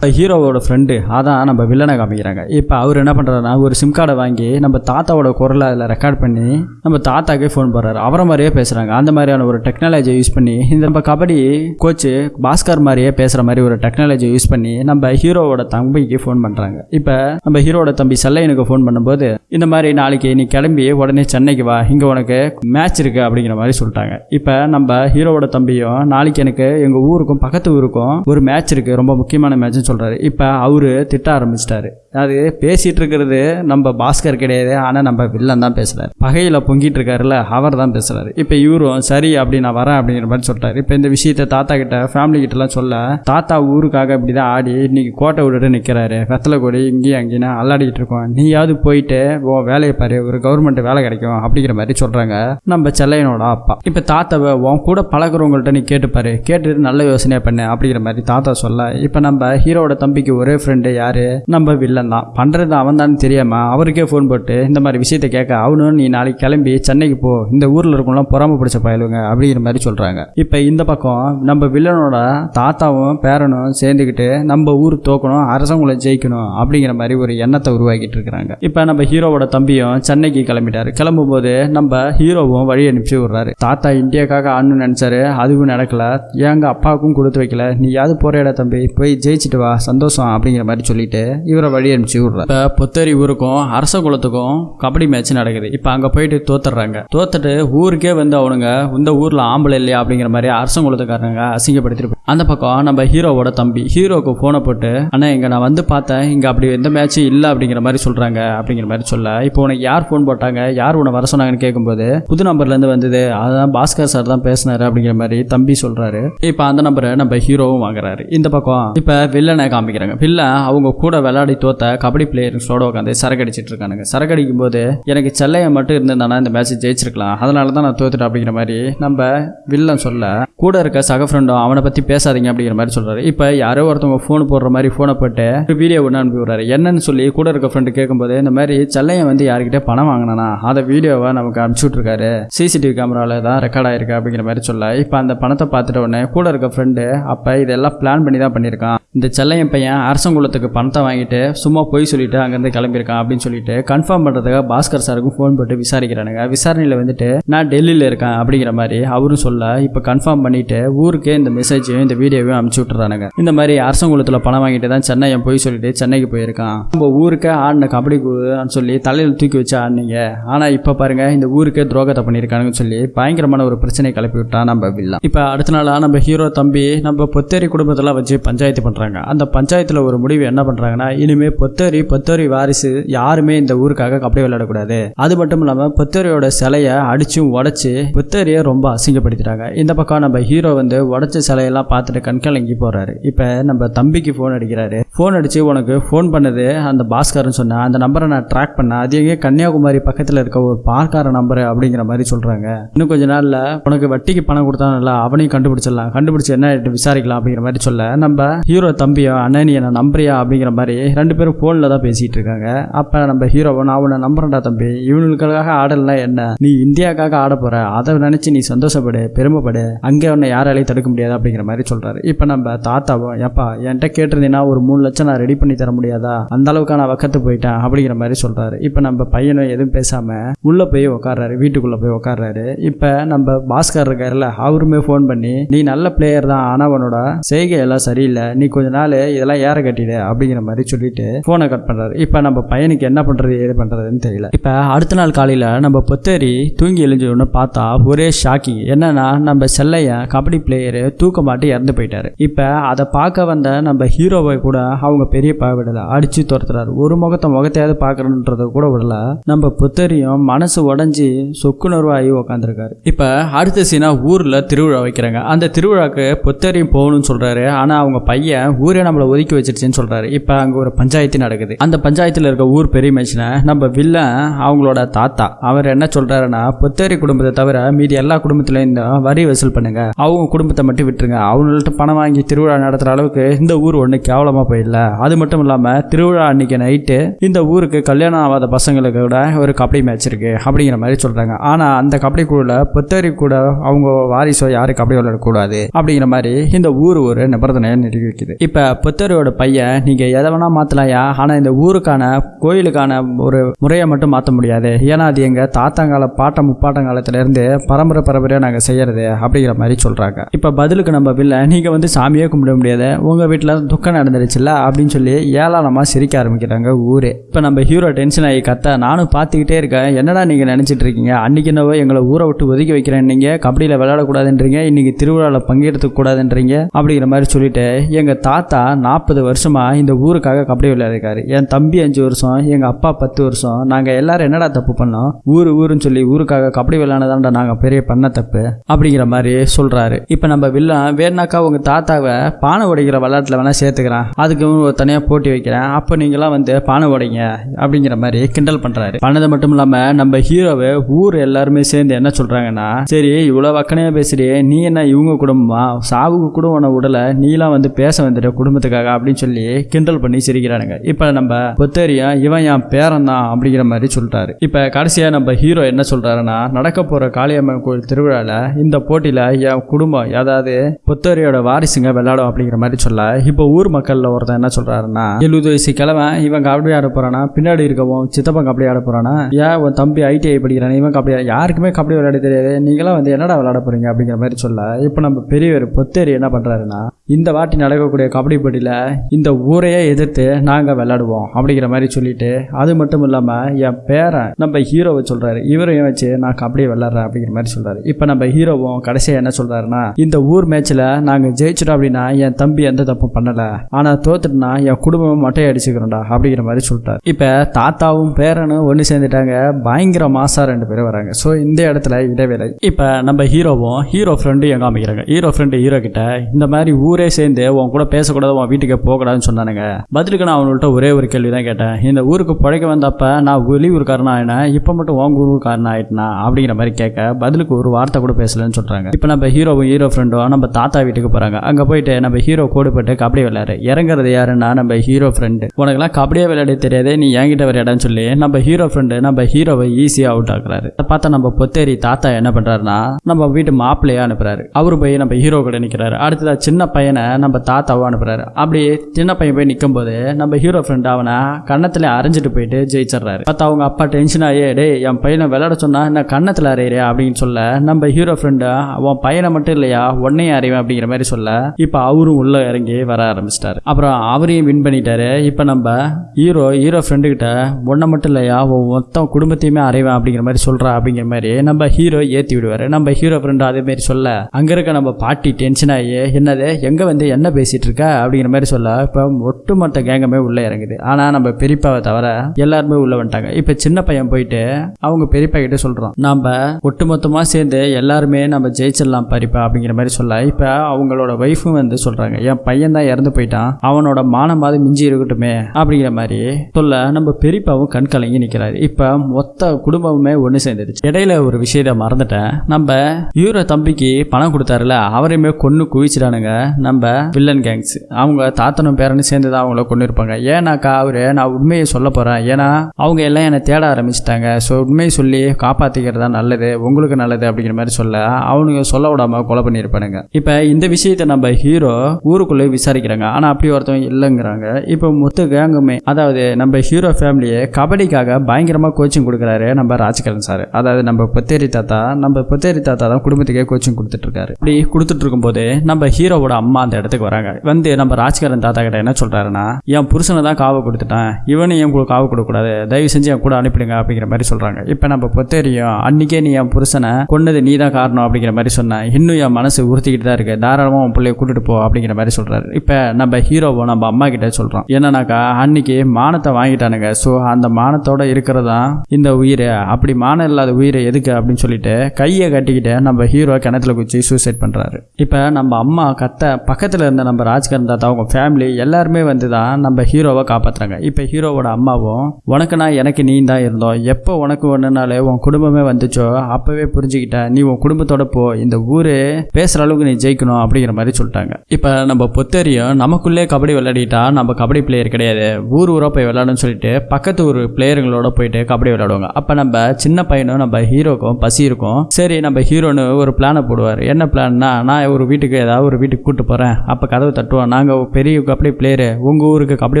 ஹீரோவோட ஃப்ரெண்டு அதான் நம்ம வில்லனை காமிக்கிறாங்க. இப்போ அவர் என்ன பண்ணுறாருன்னா ஒரு சிம் கார்டை வாங்கி நம்ம தாத்தாவோட குரலை அதில் ரெக்கார்ட் பண்ணி நம்ம தாத்தாக்கே ஃபோன் போடுறாரு. அவரை மாதிரியே பேசுறாங்க. அந்த மாதிரியான ஒரு டெக்னாலஜியை யூஸ் பண்ணி இந்த நம்ம கபடி கோச்சு பாஸ்கர் மாதிரியே பேசுற மாதிரி ஒரு டெக்னாலஜியை யூஸ் பண்ணி நம்ம ஹீரோவோட தம்பிக்கு ஃபோன் பண்றாங்க. இப்போ நம்ம ஹீரோட தம்பி செல்லையனுக்கு ஃபோன் பண்ணும்போது இந்த மாதிரி நாளைக்கு நீ கிளம்பி உடனே சென்னைக்கு வா இங்கே உனக்கு மேட்ச் இருக்கு அப்படிங்கிற மாதிரி சொல்லிட்டாங்க. இப்போ நம்ம ஹீரோவோட தம்பியும் நாளைக்கு எனக்கு எங்கள் ஊருக்கும் பக்கத்து ஊருக்கும் ஒரு மேட்ச் இருக்கு. ரொம்ப முக்கியமான மேட்ச்னு சொல்கிறாரு இப்போ அவரு திட்ட ஆரம்பிச்சிட்டாரு. அது பேசிகிட்டு இருக்கிறது நம்ம பாஸ்கர் கிடையாது ஆனால் நம்ம வில்லன் தான் பேசுகிறார் பகையில் பொங்கிட்டு இருக்காருல்ல அவர் தான் பேசுறாரு. இப்போ இவரும் சரி அப்படி நான் வரேன் அப்படிங்கிற மாதிரி சொல்கிறார் இப்போ இந்த விஷயத்த தாத்தா கிட்ட ஃபேமிலி கிட்டலாம் சொல்ல தாத்தா ஊருக்காக இப்படி தான் ஆடி இன்னைக்கு கோட்டை விட்டுட்டு நிற்கிறாரு வெத்தலை கொடி இங்கேயும் அங்கேயும் அல்லாடிக்கிட்டு இருக்கோம். நீயாவது போயிட்டு ஓ வேலையை பாரு ஒரு கவர்மெண்ட் வேலை கிடைக்கும் அப்படிங்கிற மாதிரி சொல்கிறாங்க நம்ம செல்லையனோட அப்பா. இப்போ தாத்தாவை உன் கூட பழகுறவங்கள்ட்ட நீ கேட்டுப்பாரு கேட்டுட்டு நல்ல யோசனையாக பண்ணு அப்படிங்கிற மாதிரி தாத்தா சொல்ல இப்போ நம்ம ஹீரோட தம்பிக்கு ஒரே ஃப்ரெண்டு யாரு? நம்ம வில்லன் தான் பண்ணுறது அவன் தான் தெரியாமல் அவருக்கே ஃபோன் போட்டு இந்த மாதிரி விஷயத்த கேட்க அவனும் நீ நாளைக்கு கிளம்பி சென்னைக்கு போ இந்த ஊரில் இருக்கவங்களாம் பொறாம பிடிச்ச பயலுங்க அப்படிங்கிற மாதிரி சொல்கிறாங்க இப்போ இந்த பக்கம் நம்ம வில்லனோட தாத்தாவும் பேரனும் சேர்ந்துக்கிட்டு நம்ம ஊர் தோக்கணும் அரசங்குளை ஜெயிக்கணும் அப்படிங்கிற மாதிரி ஒரு எண்ணத்தை உருவாக்கிட்டு இருக்கிறாங்க. இப்போ நம்ம ஹீரோவோட தம்பியும் சென்னைக்கு கிளம்பிட்டாரு. கிளம்பும் போது நம்ம ஹீரோவும் வழி அனுப்பிச்சு விடுறாரு. தாத்தா இந்தியாக்காக ஆடணும்னு நினைச்சாரு அதுவும் நடக்கல. எங்க அப்பாவுக்கும் கொடுத்து வைக்கல. நீ யாவது போறேடா தம்பி போய் ஜெயிச்சிட்டு வா சந்தோஷம் அப்படிங்கிற மாதிரி சொல்லிட்டு இவரை வழி அனுப்பிச்சு விடுறாரு இப்போ பொத்தேரி ஊருக்கும் அரச குலத்துக்கும் கபடி மேட்ச் நடக்குது. இப்போ அங்க போயிட்டு தோத்துடுறாங்க. தோத்துட்டு ஊருக்கே வந்து அவனுங்க இந்த ஊர்ல ஆம்பளை இல்லையா? அப்படிங்கிற மாதிரி அரசங்குளத்துக்காரங்க அசிங்கப்படுத்திட்டு அந்த பக்கம் நம்ம ஹீரோவோட தம்பி ஹீரோக்கு ஃபோனை போட்டு ஆனா இங்க நான் வந்து பார்த்தேன் இங்க அப்படி எந்த மேட்சும் இல்லை அப்படிங்கிற மாதிரி சொல்றாங்க அப்படிங்கிற மாதிரி சொல்ல. இப்போ உனக்கு யார் ஃபோன் போட்டாங்க? யார் உன்னை வர சொன்னாங்கன்னு கேட்கும்போது புது நம்பர்ல இருந்து வந்தது. அதான் பாஸ்கர் சார் தான் பேசினாரு அப்படிங்கிற மாதிரி தம்பி சொல்றாரு. இப்போ அந்த நம்பரை நம்ம ஹீரோவும் வாங்குறாரு. இந்த பக்கம் இப்போ வில்லனை காமிக்கிறாங்க. வில்லன் அவங்க கூட விளையாடி தோத்த ஒருத்த கபடி பிளேயர்ஸோட உட்காந்து சரக்கு அடிச்சிட்டு இருக்கானுங்க சரக்கு அடிக்கும் போது எனக்கு செல்லையன் மட்டும் இருந்திருந்தானா இந்த மேட்ச் ஜெயிச்சிருக்கலாம். அதனால தான் நான் தோத்துட்டேன் அப்படிங்கிற மாதிரி நம்ம வில்லன் சொல்ல கூட இருக்க சக ஃப்ரெண்டும் அவனை பற்றி பேசாதீங்க அப்படிங்கிற மாதிரி சொல்கிறாரு இப்போ யாரோ ஒருத்தவங்க ஃபோன் போடுற மாதிரி ஃபோனை போட்டு ஒரு வீடியோ ஒன்று அனுப்பி விடுறாரு. என்னன்னு சொல்லி கூட இருக்க ஃப்ரெண்டு கேட்கும்போது இந்த மாதிரி செல்லையன் வந்து யார்கிட்ட பணம் வாங்கினானா? அந்த வீடியோவை நமக்கு அனுப்பிச்சு விட்ருக்காரு சிசிடிவி கேமராவில் தான் ரெக்கார்ட் ஆயிருக்கு அப்படிங்கிற மாதிரி சொல்ல இப்போ அந்த பணத்தை பார்த்துட்ட உடனே கூட இருக்க ஃப்ரெண்டு அப்போ இதெல்லாம் பிளான் பண்ணி தான் பண்ணியிருக்கான். இந்த செல்லையன் பையன் அரசங்குளத்துக்கு பணத்தை வாங்கிட்டு சும்மா சும்மா போய் சொல்லிட்டு அங்கேருந்து கிளம்பியிருக்கான் அப்படின்னு சொல்லிட்டு கன்ஃபார்ம் பண்ணுறதுக்காக பாஸ்கர் சாருக்கும் ஃபோன் போட்டு விசாரிக்கிறானுங்க. விசாரணையில் வந்துட்டு நான் டெல்லியில் இருக்கேன் அப்படிங்கிற மாதிரி அவரும் சொல்ல இப்போ கன்ஃபார்ம் பண்ணிட்டு ஊருக்கே இந்த மெசேஜையும் இந்த வீடியோவையும் அனுப்பிச்சி விட்டுறானுங்க. இந்த மாதிரி அரசங்குளத்தில் பணம் வாங்கிட்டு தான் சென்னையை போய் சொல்லிட்டு சென்னைக்கு போயிருக்கான். நம்ம ஊருக்கே ஆடின கபடி குழுன்னு சொல்லி தலையில் தூக்கி வச்சு ஆடினீங்க. ஆனால் இப்போ பாருங்க இந்த ஊருக்கே துரோகத்தை பண்ணியிருக்கானுங்கன்னு சொல்லி பயங்கரமான ஒரு பிரச்சனை கிளப்பி விட்டான் நம்ம வில்லாம் இப்போ அடுத்த நாளாக நம்ம ஹீரோ தம்பி நம்ம பொத்தேரி குடும்பத்தெல்லாம் வச்சு பஞ்சாயத்து பண்ணுறாங்க அந்த பஞ்சாயத்தில் ஒரு முடிவு என்ன பண்ணுறாங்கன்னா இனிமேல் பொத்தேரி பொத்தேரி வாரிசு யாருமே இந்த ஊருக்காக கபடி விளையாடக்கூடாது. அது மட்டும் இல்லாமல் பொத்தேரியோட சிலையை அடிச்சும் உடச்சி பொத்தேரியை ரொம்ப அசிங்கப்படுத்திட்டாங்க. இந்த பக்கம் நம்ம ஹீரோ வந்து உடச்ச சிலையெல்லாம் பார்த்துட்டு கண்கலங்கி போறாரு. இப்போ நம்ம தம்பிக்கு ஃபோன் அடிக்கிறாரு. ஃபோன் அடிச்சு உனக்கு ஃபோன் பண்ணது அந்த பாஸ்கர்னு சொன்னா அந்த நம்பரை நான் ட்ராக் பண்ணேன் அது எங்கே கன்னியாகுமரி பக்கத்தில் இருக்க ஒரு பார்க்கார நம்பர் அப்படிங்கிற மாதிரி சொல்றாங்க. இன்னும் கொஞ்ச நாள்ல உனக்கு வட்டிக்கு பணம் கொடுத்தானல அவனையும் கண்டுபிடிச்சிடலாம். கண்டுபிடிச்சு என்ன விசாரிக்கலாம் அப்படிங்கிற மாதிரி சொல்ல நம்ம ஹீரோ தம்பியோ அண்ணன் நீ என்ன நம்புறியா அப்படிங்கிற மாதிரி ரெண்டு பேரும் ஃபோனில் தான் பேசிட்டு இருக்காங்க அப்போ நம்ம ஹீரோவை நான் உன்னை நம்புறேன்டா தம்பி. இவனுக்காக ஆடலாம் என்ன? நீ இந்தியாக்காக ஆட போகிற அதை நினைச்சு நீ சந்தோஷப்படு பெருமைப்படு. அங்கே உன்னை யாராலையும் தடுக்க முடியாது அப்படிங்கிற மாதிரி சொல்றாரு. இப்போ நம்ம தாத்தாவும் ஏப்பா என்கிட்ட கேட்டிருந்தீங்கன்னா ஒரு மூணு லட்சம் நான் ரெடி பண்ணி தர முடியாதா? அந்த அளவுக்கு நான் வக்கத்து போயிட்டேன் அப்படிங்கிற மாதிரி சொல்றாரு. இப்போ நம்ம பையனும் எதுவும் பேசாம உள்ள போய் உட்காடுறாரு வீட்டுக்குள்ள போய் உட்காடுறாரு இப்போ நம்ம பாஸ்கர் இருக்காருல்ல அவருமே ஃபோன் பண்ணி நீ நல்ல பிளேயர் தான். ஆனா உன்னோட செய்கை எல்லாம் சரியில்லை. நீ கொஞ்ச நாள் இதெல்லாம் ஏற கட்டிடு அப்படிங்கிற மாதிரி சொல்லிட்டு போனை கட் பண்ணுறாரு இப்போ நம்ம பையனுக்கு என்ன பண்றது ஏது பண்ணுறதுன்னு தெரியல. இப்போ அடுத்த நாள் காலையில நம்ம பொத்தேரி தூங்கி எழுஞ்சோன்னு உடனே பார்த்தா ஒரே ஷாக்கிங் என்னன்னா நம்ம செல்லையன் கபடி பிளேயரு தூக்க மாட்டி இறந்து போயிட்டாரு. இப்போ அதை பார்க்க வந்த நம்ம ஹீரோவை கூட அவங்க பெரிய விடல அடிச்சு துரத்துறாரு. ஒரு முகத்தை முகத்தையாவது பார்க்கணுன்றத கூட விடல நம்ம புத்தரியும் மனசு உடஞ்சி சொக்குணர்வாகி உக்காந்துருக்காரு. இப்போ அடுத்த சீனா ஊரில் திருவிழா வைக்கிறாங்க. அந்த திருவிழாக்கு புத்தரியும் போகணும்னு சொல்றாரு. ஆனால் அவங்க பையன் ஊரே நம்மளை ஒதுக்கி வச்சிருச்சுன்னு சொல்றாரு. இப்போ அங்கே ஒரு பஞ்சாயத்து நடக்குது. அந்த பஞ்சாயத்தில் இருக்க ஊர் பெரிய மனுஷனை நம்ம வில்லன் அவங்களோட தாத்தா. அவர் என்ன சொல்றாருன்னா புத்தேரி குடும்பத்தை தவிர மீதி எல்லா குடும்பத்திலையும் வரி வசூல் பண்ணுங்க. அவங்க குடும்பத்தை மட்டும் விட்டுருங்க. அவங்கள்ட்ட பணம் வாங்கி திருவிழா நடத்துற அளவுக்கு இந்த ஊர் ஒன்று கேவலமா போயிடல அது மட்டும் இல்லாம திருவிழா அன்னைக்கு நைட்டு இந்த ஊருக்கு கல்யாணம் ஆகாத பசங்களுக்கு கூட ஒரு கபடி மேட்ச் இருக்கு அப்படிங்கிற மாதிரி சொல்றாங்க. ஆனா அந்த கபடி குழுல புத்தேரி கூட அவங்க வாரிசோ யாரும் கபடி விளையாடக்கூடாது அப்படிங்கிற மாதிரி இந்த ஊர் ஒரு நிபந்தனையை நிரூபிக்குது. இப்ப புத்தரியோட பையன் நீங்க எதை வேணா மாத்தலாம்யா ஆனால் இந்த ஊருக்கான கோயிலுக்கான ஒரு முறையை மட்டும் மாற்ற முடியாது. ஏன்னா அது எங்க தாத்தாங்கால பாட்டம் முப்பாட்டங்காலத்துலேருந்து பரம்பரை பரம்பரையாக நாங்கள் செய்யறது அப்படிங்கிற மாதிரி சொல்றாங்க. இப்போ பதிலுக்கு நம்ம பில்ல நீங்கள் வந்து சாமியே கும்பிட முடியாது. உங்க வீட்டில் துக்கம் நடந்துருச்சுல்ல அப்படின்னு சொல்லி ஏளாளமாக சிரிக்க ஆரம்பிக்கிறாங்க ஊரே. இப்போ நம்ம ஹீரோ டென்ஷன் ஆகி கத்த நானும் பார்த்துக்கிட்டே இருக்கேன். என்னடா நீங்கள் நினச்சிட்டு இருக்கீங்க? அன்னைக்கு என்னவோ எங்களை ஊரை விட்டு ஒதுக்கி வைக்கிறேன் நீங்கள் கபடியில் விளையாடக்கூடாதுன்றீங்க. இன்னைக்கு திருவிழாவில் பங்கெடுத்துக்கூடாதுன்றீங்க அப்படிங்கிற மாதிரி சொல்லிட்டு எங்கள் தாத்தா நாற்பது வருஷமாக இந்த ஊருக்காக கபடி இருக்காரு என் தம்பி அஞ்சு வருஷம் எங்க அப்பா பத்து வருஷம். நாங்க எல்லாரும் என்னடா தப்பு பண்ணோம்? ஊரு ஊருன்னு சொல்லி ஊருக்காக கபடி விளையாடதான்டா நாங்க பெரிய பண்ண தப்பு அப்படிங்கிற மாதிரி சொல்றாரு. இப்ப நம்ம வில்லன் வேணாக்கா உங்க தாத்தாவை பானை உடைக்கிற விளையாட்டுல வேணா சேர்த்துக்கிறான். அதுக்கு ஒரு தனியா போட்டி வைக்கிறேன். அப்ப நீங்களாம் வந்து பானை உடைங்க அப்படிங்கிற மாதிரி கிண்டல் பண்றாரு. பண்ணது மட்டும் இல்லாம நம்ம ஹீரோவை ஊர் எல்லாருமே சேர்ந்து என்ன சொல்றாங்கன்னா சரி இவ்வளவு அக்கனையா பேசுறியே நீ என்ன இவங்க குடும்பமா? சாவுக்கு கூட உன உடலை நீலாம் வந்து பேச வந்துட்ட குடும்பத்துக்காக அப்படின்னு சொல்லி கிண்டல் பண்ணி சிரிக்கிறானுங்க. இப்ப நம்ம பொத்தேரியா இவன் என் பேரன் தான் அப்படிங்கிற மாதிரி சொல்றாரு இப்ப கடைசியா நம்ம ஹீரோ என்ன சொல்றாருன்னா நடக்க போற காளியம்மன் கோயில் திருவிழால இந்த போட்டியில என் குடும்பம் அதாவது பொத்தேரியோட வாரிசுங்க விளையாடும் அப்படிங்கிற மாதிரி சொல்ல இப்போ ஊர் மக்கள்ல ஒருத்தன் என்ன சொல்றாருன்னா எழுபது வயசு கிழவன் இவன் கபடி ஆட போறானா? பின்னாடி இருக்கவும் சித்தப்பன் கபடி ஆட போறானா? ஏன் உன் தம்பி ஐடிஐ படிக்கிறான்? இவன் கபடி யாருக்குமே கபடி விளையாட தெரியாது. நீங்களாம் வந்து என்னடா விளையாட போறீங்க அப்படிங்கிற மாதிரி சொல்ல இப்போ நம்ம பெரியவர் பொத்தேரி என்ன பண்றாருன்னா இந்த வாட்டி நடக்கக்கூடிய கபடி போட்டியில இந்த ஊரையே எதிர்த்து நாங்கள் விளையாடுவோம் அப்படிங்கிற மாதிரி சொல்லிட்டு அது மட்டும் இல்லாம என் பேரன் நம்ம ஹீரோவை சொல்றாரு. இவரையும் வச்சு நான் கபடி விளாட்றேன் அப்படிங்கிற மாதிரி சொல்றாரு. இப்போ நம்ம ஹீரோவும் கடைசியா என்ன சொல்றாருன்னா இந்த ஊர் மேட்ச்ல நாங்க ஜெயிச்சிட்டோம் அப்படின்னா என் தம்பி எந்த தப்பும் பண்ணல. ஆனா தோத்துட்டுனா என் குடும்பம் மட்டும் அடிச்சுக்கிறோம்டா அப்படிங்கிற மாதிரி சொல்லிட்டாரு. இப்போ தாத்தாவும் பேரனும் ஒன்று சேர்ந்துட்டாங்க. பயங்கர மாசா ரெண்டு பேரும் வராங்க. ஸோ இந்த இடத்துல இடைவேளை. இப்போ நம்ம ஹீரோவும் ஹீரோ ஃப்ரெண்டு எங்க அமைக்கிறாங்க ஹீரோ ஃப்ரெண்டு ஹீரோ கிட்ட இந்த மாதிரி ஊரே சேர்ந்து உன் கூட பேசக்கூடாது உன் வீட்டுக்கு போகக்கூடாதுன்னு சொன்னானுங்க. பதிலுக்கு நான் அவங்கள்ட்ட ஒரே ஒரு கேள்வி தான் கேட்டேன். இந்த ஊருக்கு பிழைக்க வந்தப்ப நான் வெளியூருக்காரனா ஆயினேன் இப்போ மட்டும் உங்க ஊருக்காரன் ஆயிட்டேனா? அப்படிங்கிற மாதிரி கேட்க பதிலுக்கு ஒரு வார்த்தை கூட பேசலன்னு சொல்கிறாங்க இப்போ நம்ம ஹீரோவும் ஹீரோ ஃப்ரெண்டும் நம்ம தாத்தா வீட்டுக்கு போகிறாங்க அங்கே போயிட்டு நம்ம ஹீரோ கோடு போட்டு கபடி விளையாடு. இறங்குறது யாருன்னா நம்ம ஹீரோ ஃப்ரெண்டு உனக்குலாம் கபடியே விளையாட தெரியாதே நீ என்கிட்ட விளையாடன்னு சொல்லி நம்ம ஹீரோ ஃப்ரெண்டு நம்ம ஹீரோவை ஈஸியாக அவுட் ஆக்குறாரு. அதை பார்த்தா நம்ம பொத்தேரி தாத்தா என்ன பண்றாருன்னா நம்ம வீட்டு மாப்பிள்ளையா அனுப்புறாரு. அவரு போய் நம்ம ஹீரோ கூட நிற்கிறாரு அடுத்ததாக சின்ன பையனை நம்ம தாத்தாவும் அனுப்புறாரு. அப்படி சின்ன பையன் போய் நிற்கும் போது நம்ம ஹீரோ ஃப்ரெண்ட் அவனை கன்னத்துல அரைஞ்சிட்டு போயிட்டு ஜெயிச்சிடுறாரு. பார்த்து அவங்க அப்பா டென்ஷன் ஆகி டே என் பையனை விளையாட சொன்னா என்ன கன்னத்தில் அறையிறியா அப்படின்னு சொல்ல நம்ம ஹீரோ ஃப்ரெண்டு அவன் பையனை மட்டும் இல்லையா உன்னையும் அறிவேன் அப்படிங்கிற மாதிரி சொல்ல இப்போ அவரும் உள்ள இறங்கி வர ஆரம்பிச்சிட்டாரு. அப்புறம் அவரையும் வின் பண்ணிட்டாரு. இப்போ நம்ம ஹீரோ ஹீரோ ஃப்ரெண்டு கிட்ட ஒன்றை மட்டும் இல்லையா உன் மொத்தம் குடும்பத்தையுமே அறைவேன் அப்படிங்கிற மாதிரி சொல்றா அப்படிங்கிற மாதிரி நம்ம ஹீரோ ஏற்றி விடுவாரு. நம்ம ஹீரோ ஃப்ரெண்டு அதே மாதிரி சொல்ல அங்கே இருக்க நம்ம பாட்டி டென்ஷன் ஆகி என்னது எங்கே வந்து என்ன பேசிட்டு இருக்க? அப்படிங்கிற மாதிரி சொல்ல இப்போ ஒட்டுமொத்த கேங்கமே உள்ளே இறங்குது. ஆனால் நம்ம பெரியப்பாவை தவிர எல்லாருமே உள்ள வந்துட்டாங்க. இப்போ சின்ன பையன் போயிட்டு அவங்க பெரியப்பா கிட்ட சொல்கிறோம் நம்ம ஒட்டுமொத்தமாக சேர்ந்து எல்லாருமே நம்ம ஜெயிச்சிடலாம் பறிப்பா அப்படிங்கிற மாதிரி சொல்ல. இப்போ அவங்களோட ஒய்ஃபும் வந்து சொல்கிறாங்க என் பையன் தான் இறந்து போயிட்டான் அவனோட மானமாவது மிஞ்சி இருக்கட்டுமே அப்படிங்கிற மாதிரி சொல்ல நம்ம பெரியப்பாவும் கண் கலங்கி நிற்கிறாரு இப்போ மொத்த குடும்பமுமே ஒன்று சேர்ந்துருச்சு. இடையில ஒரு விஷயத்தை மறந்துட்டேன். நம்ம ஹீரோ தம்பிக்கு பணம் கொடுத்தாருல அவரையுமே கொன்று குவிச்சிட்டானுங்க நம்ம வில்லன் கேங்ஸ் அவங்க தாத்தனும் பேரனும் சேர்ந்து தான் அவங்கள கொண்டு இருப்பாங்க ஏன்னாக்கா அவர் நான் உண்மையை சொல்ல போறேன். ஏன்னா அவங்க எல்லாம் என்னை தேட ஆரம்பிச்சிட்டாங்க. ஸோ உண்மையை சொல்லி காப்பாத்திக்கிறது தான் நல்லது உங்களுக்கு நல்லது அப்படிங்கிற மாதிரி சொல்ல அவனுங்க சொல்ல விடாம கொலை பண்ணியிருப்பானுங்க. இப்போ இந்த விஷயத்தை நம்ம ஹீரோ ஊருக்குள்ளே விசாரிக்கிறாங்க. ஆனால் அப்படி ஒருத்தவங்க இல்லைங்கிறாங்க. இப்போ மொத்த கேங்குமே அதாவது நம்ம ஹீரோ ஃபேமிலியை கபடிக்காக பயங்கரமாக கோச்சிங் கொடுக்குறாரு நம்ம ராஜ்கரன் சார். அதாவது நம்ம பொத்தேரி தாத்தா நம்ம பொத்தேரி தாத்தா தான் குடும்பத்துக்கே கோச்சிங் கொடுத்துட்ருக்காரு. இருக்காரு இப்படி கொடுத்துட்டு இருக்கும்போது நம்ம ஹீரோவோட அம்மா அந்த இடத்துக்கு வராங்க. வந்து நம்ம ராஜ்கரன் தாத்தா கிட்ட என்ன சொல்றாருன்னா என் புருஷனை தான் காவு கொடுத்துட்டேன் இவனை என் கூட காவு கொடுக்கக்கூடாது தயவு செஞ்சு என் கூட அனுப்பிடுங்க அப்படிங்கிற மாதிரி சொல்கிறாங்க இப்போ நம்ம பொத்தேரியும் அன்னைக்கே நீ என் புருஷனை கொன்னது நீ தான் காரணம் அப்படிங்கிற மாதிரி சொன்னேன் இன்னும் என் மனசு உறுத்திக்கிட்டு தான் இருக்குது தாராளமாக உன் பிள்ளைய கூட்டிட்டு போ அப்படிங்கிற மாதிரி சொல்கிறாரு இப்போ நம்ம ஹீரோவை நம்ம அம்மா கிட்டே சொல்கிறோம் என்னன்னாக்கா அன்னைக்கு மானத்தை வாங்கிட்டானுங்க. ஸோ அந்த மானத்தோட இருக்கிறதா இந்த உயிர் அப்படி மானம் இல்லாத உயிரை எதுக்கு அப்படின்னு சொல்லிட்டு கையை கட்டிக்கிட்டு நம்ம ஹீரோ கிணத்துல குச்சி சூசைட் பண்ணுறாரு இப்போ நம்ம அம்மா கத்த பக்கத்தில் இருந்த நம்ம ராஜ்கரன் தாத்தா அவங்க ஃபேமிலி எல்லாருமே வந்து தான் நம்ம ஹீரோவை காப்பாத்துறாங்க. இப்போ ஹீரோவோட அம்மாவும் உனக்கு நான் எனக்கு நீ தான் இருந்தோம். எப்போ உனக்கு ஒன்றுனாலே உன் குடும்பமே வந்துச்சோ அப்போவே புரிஞ்சுக்கிட்ட. நீ உன் குடும்பத்தோட போ. இந்த ஊர் பேசுகிற அளவுக்கு நீ ஜெயிக்கணும் அப்படிங்கிற மாதிரி சொல்லிட்டாங்க. இப்போ நம்ம பொத்தேரியும் நமக்குள்ளே கபடி விளையாடிட்டா நம்ம கபடி பிளேயர் கிடையாது. ஊர் ஊராக போய் விளையாடணும்னு சொல்லிட்டு பக்கத்து ஊர் பிளேயருங்களோட போயிட்டு கபடி விளையாடுவாங்க. அப்போ நம்ம சின்ன பையனும் நம்ம ஹீரோக்கும் பசி இருக்கும். சரி நம்ம ஹீரோன்னு ஒரு பிளானை போடுவார். என்ன பிளான்னா நான் ஒரு வீட்டுக்கு ஏதாவது ஒரு வீட்டுக்கு கூப்பிட்டு போகிறேன் அப்போ கதவை தட்டுவோம். நாங்கள் பெரிய கபடி பிளேயரு உங்கள் ஊருக்கு கபடி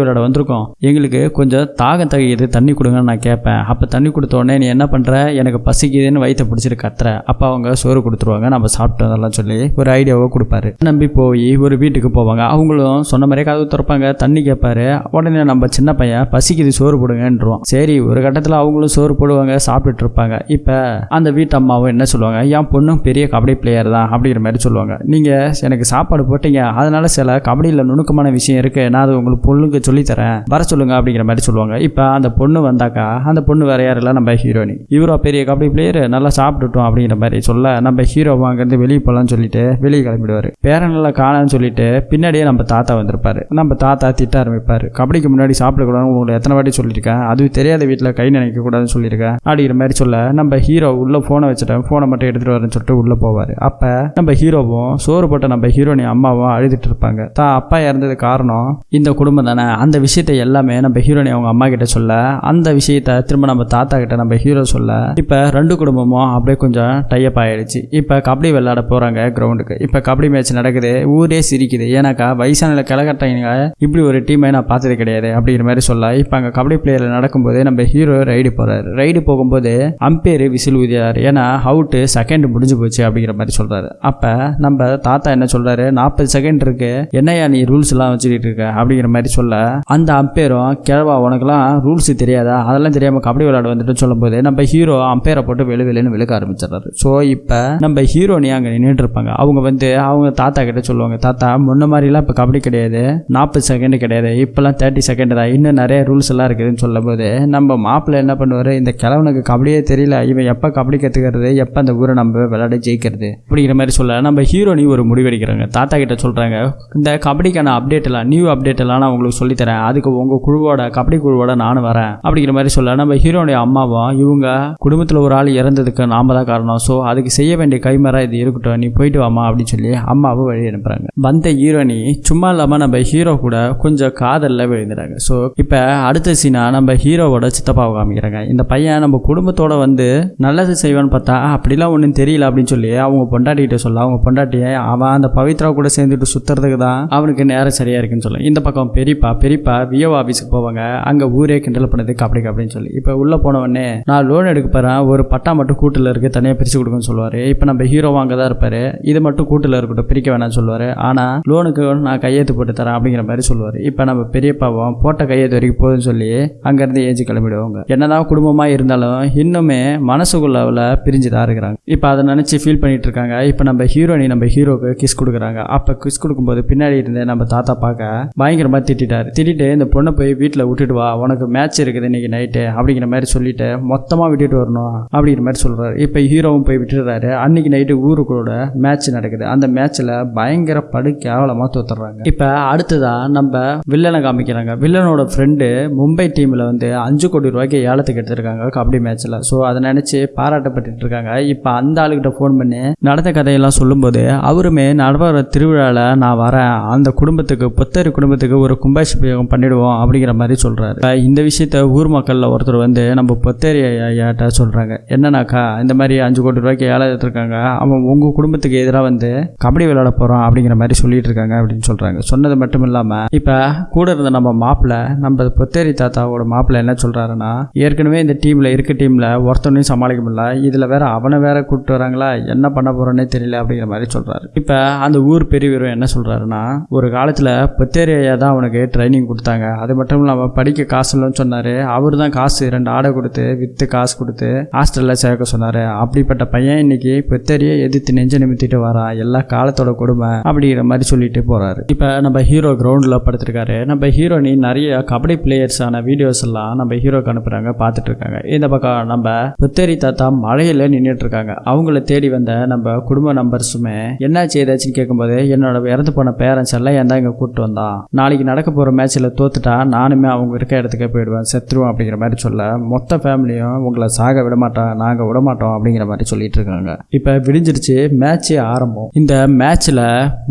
விளையாட வந்திருக்கோம். எங்களுக்கு கொஞ்சம் தாகம் தகையுது தண்ணி கொடுங்கன்னு நான் கேட்பேன். அப்போ தண்ணி கொடுத்த உடனே நீ என்ன பண்ணுற எனக்கு பசிக்குதுன்னு வயிற்ற பிடிச்சிட்டு கத்துற. அப்போ அவங்க சோறு கொடுத்துருவாங்க. நம்ம சாப்பிட்டு அதெல்லாம் சொல்லி ஒரு ஐடியாவை கொடுப்பாரு. நம்பி போய் ஒரு வீட்டுக்கு போவாங்க. அவங்களும் சொன்ன மாதிரியே கதவு திறப்பாங்க. தண்ணி கேட்பாரு. உடனே நம்ம சின்ன பையன் பசிக்குது சோறு போடுங்கன்றோம் சரி ஒரு கட்டத்தில் அவங்களும் சோறு போடுவாங்க சாப்பிட்டுட்டு இருப்பாங்க. இப்போ அந்த வீட்டு அம்மாவும் என்ன சொல்லுவாங்க? என் பொண்ணும் பெரிய கபடி பிளேயர் தான் அப்படிங்கிற மாதிரி சொல்லுவாங்க. நீங்கள் எனக்கு சாப்பாடு போட்டீங்க. அதனால சில கபடியில் நுணுக்கமான விஷயம் இருக்கு. நான் அது உங்களுக்கு பொண்ணுக்கு சொல்லித்தரேன். வர சொல்லுங்க அப்படிங்கிற மாதிரி சொல்லுவாங்க. இப்போ அந்த பொண்ணு வந்தாக்கா அந்த பொண்ணு வேற யாரெல்லாம் இல்லை நம்ம ஹீரோனி. இவரோ பெரிய கபடி பிளேயர் நல்லா சாப்பிட்டுட்டோம் அப்படிங்கிற மாதிரி சொல்ல நம்ம ஹீரோ அங்கேருந்து வெளியே போகலான்னு சொல்லிட்டு வெளியே கிளம்பிடுவார். பேரனில் காணான்னு சொல்லிட்டு பின்னாடியே நம்ம தாத்தா வந்திருப்பாரு. நம்ம தாத்தா திட்ட ஆரம்பிப்பார். கபடிக்கு முன்னாடி சாப்பிடக்கூடாதுன்னு உங்களை எத்தனை வாட்டி சொல்லியிருக்கேன். அது தெரியாத வீட்டில் கை நினைக்க கூடாதுன்னு சொல்லியிருக்கேன். அப்படிங்கிற மாதிரி சொல்ல நம்ம ஹீரோ உள்ள ஃபோனை வச்சுட்டேன். ஃபோனை மட்டும் எடுத்துட்டு வரேன்னு சொல்லிட்டு உள்ள போவார். அப்போ நம்ம ஹீரோவும் சோறு போட்ட நம்ம ஹீரோனி அம்மாவும் அழுதுட்டு இருப்பாங்க. தான் அப்பா இறந்தது காரணம் இந்த குடும்பம் தானே. அந்த விஷயத்தை எல்லாமே நம்ம ஹீரோனி அவங்க அம்மா கிட்ட சொல்ல அந்த விஷயத்த திரும்ப நம்ம தாத்தா கிட்ட நம்ம ஹீரோ சொல்ல இப்போ ரெண்டு குடும்பமும் அப்படியே கொஞ்சம் டைப் ஆயிடுச்சு. இப்போ கபடி விளையாட போறாங்க கிரவுண்டுக்கு இப்போ கபடி மேட்ச் நடக்குது ஊரே சிரிக்குது. ஏன்னாக்கா வயசான கிளகட்டங்க இப்படி ஒரு டீமை நான் பார்த்தது கிடையாது அப்படிங்கிற மாதிரி சொல்ல இப்போ அங்கே கபடி பிளேயர் நடக்கும்போது நம்ம ஹீரோ ரைடு போறாரு. ரைடு போகும்போது அம்பேர் விசில் ஊதியார். ஏன்னா அவுட்டு செகண்ட் முடிஞ்சு போச்சு அப்படிங்கிற மாதிரி சொல்றாரு. அப்போ நம்ம தாத்தா என்ன சொல்றாரு? நாற்பது செகண்ட் இருக்கு. என்னையா நீ ரூல்ஸ் எல்லாம் வச்சுக்கிட்டு இருக்க? அப்படிங்கிற மாதிரி சொல்ல அந்த அம்பேரும் கிழவா உனக்குலாம் ரூல்ஸ் தெரியாதா? அதெல்லாம் தெரியாம கபடி விளையாட வந்துட்டு சொல்லும்போது நம்ம ஹீரோ அம்பேரை போட்டு வெளி வெளுன்னு விழுக்க ஆரம்பிச்சிடறாரு. ஸோ இப்போ நம்ம ஹீரோனி அங்கே நின்றுட்டு இருப்பாங்க? அவங்க வந்து அவங்க தாத்தா கிட்ட சொல்லுவாங்க தாத்தா முன்ன மாதிரிலாம் இப்போ கபடி கிடையாது. நாற்பது செகண்ட் கிடையாது. இப்போல்லாம் தேர்ட்டி செகண்ட் தான் இன்னும் நிறைய ரூல்ஸ் எல்லாம் இருக்குதுன்னு சொல்லும்போது நம்ம மாப்பிள்ளை என்ன பண்ணுவார்? இந்த கிழவனுக்கு கபடியே தெரியல. இவன் எப்போ கபடி கற்றுக்கிறது எப்போ அந்த ஊரை நம்ம விளையாட ஜெயிக்கிறது? அப்படிங்கிற மாதிரி சொல்ல நம்ம ஹீரோனி ஒரு முடிவெடுக்கிறாங்க தாத்தா கிட்ட சொல்கிறாங்க இந்த கபடிக்கான அப்டேட் எல்லாம் நியூ அப்டேட் எல்லாம் நான் உங்களுக்கு சொல்லி சொல்லித்தரேன். அதுக்கு உங்கள் குழுவோட கபடி குழுவோட நானும் வரேன். அப்படிங்கிற மாதிரி சொல்ல நம்ம ஹீரோனுடைய அம்மாவும் இவங்க குடும்பத்தில் ஒரு ஆள் இறந்ததுக்கு நாம தான் காரணம். ஸோ அதுக்கு செய்ய வேண்டிய கைமரா இது இருக்கட்டும் நீ போயிட்டு வாமா அப்படின்னு சொல்லி அம்மாவும் வழி அனுப்புறாங்க. வந்த ஹீரோனி சும்மா இல்லாமல் நம்ம ஹீரோ கூட கொஞ்சம் காதலில் விழுந்துறாங்க. ஸோ இப்போ அடுத்த சீனா நம்ம ஹீரோவோட சித்தப்பாவை காமிக்கிறாங்க. இந்த பையன் நம்ம குடும்பத்தோட வந்து நல்லது செய்வான்னு பார்த்தா அப்படிலாம் ஒன்றும் தெரியல அப்படின்னு சொல்லி அவங்க பொண்டாட்டிகிட்ட சொல்ல அவங்க பொண்டாட்டியை அவன் அந்த பவித்ரா கூட சேர்ந்துட்டு சுத்துறதுக்கு தான் அவனுக்கு நேரம் சரியா இருக்குன்னு சொல்ல. இந்த பக்கம் பெரியப்பா பெரியப்பா விஓ ஆஃபீஸுக்கு போவாங்க. அங்கே ஊரே கிண்டல் பண்ணது கபடி கபடின்னு சொல்லி. இப்போ உள்ளே போன உடனே நான் லோன் எடுக்க போகிறேன் ஒரு பட்டா மட்டும் கூட்டில் இருக்குது தனியாக பிரித்து கொடுக்குன்னு சொல்லுவார். இப்போ நம்ம ஹீரோ வாங்க தான் இருப்பார். இது மட்டும் கூட்டில் இருக்கட்டும். பிரிக்க வேணாம்னு சொல்லுவார். ஆனால் லோனுக்கு நான் கையெழுத்து போட்டு தரேன் அப்படிங்கிற மாதிரி சொல்லுவார். இப்போ நம்ம பெரியப்பாவும் போட்ட கையெழுத்து வரைக்கும் போதுன்னு சொல்லி அங்கேருந்து ஏஞ்சி கிளம்பிடுவாங்க. என்னதான் குடும்பமாக இருந்தாலும் இன்னுமே மனசுக்குள்ள பிரிஞ்சு தான் இருக்கிறாங்க. இப்போ அதை நினச்சி ஃபீல் பண்ணிட்டு இருக்காங்க. இப்போ நம்ம ஹீரோனி நம்ம ஹீரோக்கு கிஸ் கொடுக்குறாங்க. அப்போ கிஸ் கொடுக்கும்போது பின்னாடி இருந்து நம்ம தாத்தா பார்க்க பயங்கரமாக திட்டாரு திட்டிட்டு இந்த பொண்ணை போய் வீட்டில் விட்டுட்டு வா. உனக்கு மேட்ச் இருக்குது இன்றைக்கி நைட்டு அப்படிங்கிற மாதிரி சொல்லிட்டு மொத்தமாக விட்டுட்டு வரணும் அப்படிங்கிற மாதிரி சொல்கிறாரு இப்போ ஹீரோவும் போய் விட்டுடுறாரு. அன்றைக்கி நைட்டு ஊருக்குள்ள மேட்ச் நடக்குது. அந்த மேட்ச்சில் பயங்கர படு கேவலமாக தோத்துறாங்க இப்போ அடுத்ததாக நம்ம வில்லனை காமிக்கிறாங்க. வில்லனோட ஃப்ரெண்டு மும்பை டீமில் வந்து அஞ்சு கோடி ரூபாய்க்கு ஏலத்துக்கு எடுத்திருக்காங்க கபடி மேட்ச்சில் ஸோ அதை நினச்சி பாராட்டப்பட்டு இருக்காங்க. இப்போ அந்த ஆளுகிட்ட ஃபோன் பண்ணி நடந்த கதையெல்லாம் சொல்லும்போது அவருமே நடவர திருவிழாவில் நான் வரேன். அந்த குடும்பத்துக்கு புத்தரி குடும்பத்துக்கு ஒரு கும்பாபிஷேகம் பண்ணிடுவோம் அப்படிங்கிற மாதிரி சொல்கிறாரு இந்த விஷயத்த ஊர் மக்களில் ஒருத்தர் வந்து நம்ம பொத்தேரி ஐயாட்ட சொல்கிறாங்க என்னன்னாக்கா இந்த மாதிரி அஞ்சு கோடி ரூபாய்க்கு ஏழை இருக்காங்க அவன் உங்கள் குடும்பத்துக்கு எதிராக வந்து கபடி விளையாட போகிறோம் அப்படிங்கிற மாதிரி சொல்லிட்டு இருக்காங்க அப்படின்னு சொல்கிறாங்க சொன்னது மட்டும் இல்லாமல் இப்போ கூட இருந்த நம்ம மாப்பிள்ளை நம்ம பொத்தேரி தாத்தாவோட மாப்பிள்ளை என்ன சொல்கிறாருன்னா ஏற்கனவே இந்த டீமில் இருக்க டீமில் ஒருத்தனையும் சமாளிக்க முடியல. இதில் வேற அவனை வேற கூப்பிட்டு வராங்களா? என்ன பண்ண போகிறோன்னே தெரியல அப்படிங்கிற மாதிரி சொல்கிறாரு இப்போ அந்த ஊர் பெரியவரும் என்ன சொல்கிறாருன்னா ஒரு காலத்தில் பொத்தேரி ஐயா தான் அவனுக்கு ட்ரைனிங் கொடுத்தாங்க. அது மட்டும் இல்லாமல் படிக்க காசு இல்லைன்னு சொன்னார். அவர் தான் காசு ரெண்டு ஆடை கொடுத்து விற்று காசு கொடுத்து ஹாஸ்டலில் சேர்க்க சொன்னார். அப்படிப்பட்ட பையன் இன்னைக்கு பெத்தரிய எதிர்த்து நெஞ்ச நிமித்திட்டு வரான் எல்லா காலத்தோட கொடுமை அப்படிங்கிற மாதிரி சொல்லிட்டு போகிறாரு இப்போ நம்ம ஹீரோ கிரவுண்டில் படுத்திருக்காரு. நம்ம ஹீரோனி நிறைய கபடி பிளேயர்ஸான வீடியோஸ் எல்லாம் நம்ம ஹீரோக்கு அனுப்புகிறாங்க பார்த்துட்டு இருக்காங்க. இந்த பக்கம் நம்ம புத்தேரி தாத்தா மழையில் நின்றுட்டு இருக்காங்க. அவங்கள தேடி வந்த நம்ம குடும்ப நம்பர்ஸுமே என்னாச்சு ஏதாச்சும் கேட்கும்போது என்னோட இறந்து போன பேரண்ட்ஸ் எல்லாம் ஏன் தான் இங்கே கூப்பிட்டு வந்தான்? நாளைக்கு நடக்க போகிற மேட்ச்சில் தோத்துட்டா நானுமே அவங்க இருக்க இடத்துக்கே போயிடுவேன். செத்துருவோம் அப்படிங்கிற மாதிரி சொல்ல மொத்த ஃபேமிலியும் உங்களை சாக விடமாட்டோம் நாங்கள் விடமாட்டோம் அப்படிங்கிற மாதிரி சொல்லிட்டு இருக்காங்க. இப்போ விடிஞ்சிருச்சு மேட்ச்சே ஆரம்பம். இந்த மேட்ச்சில்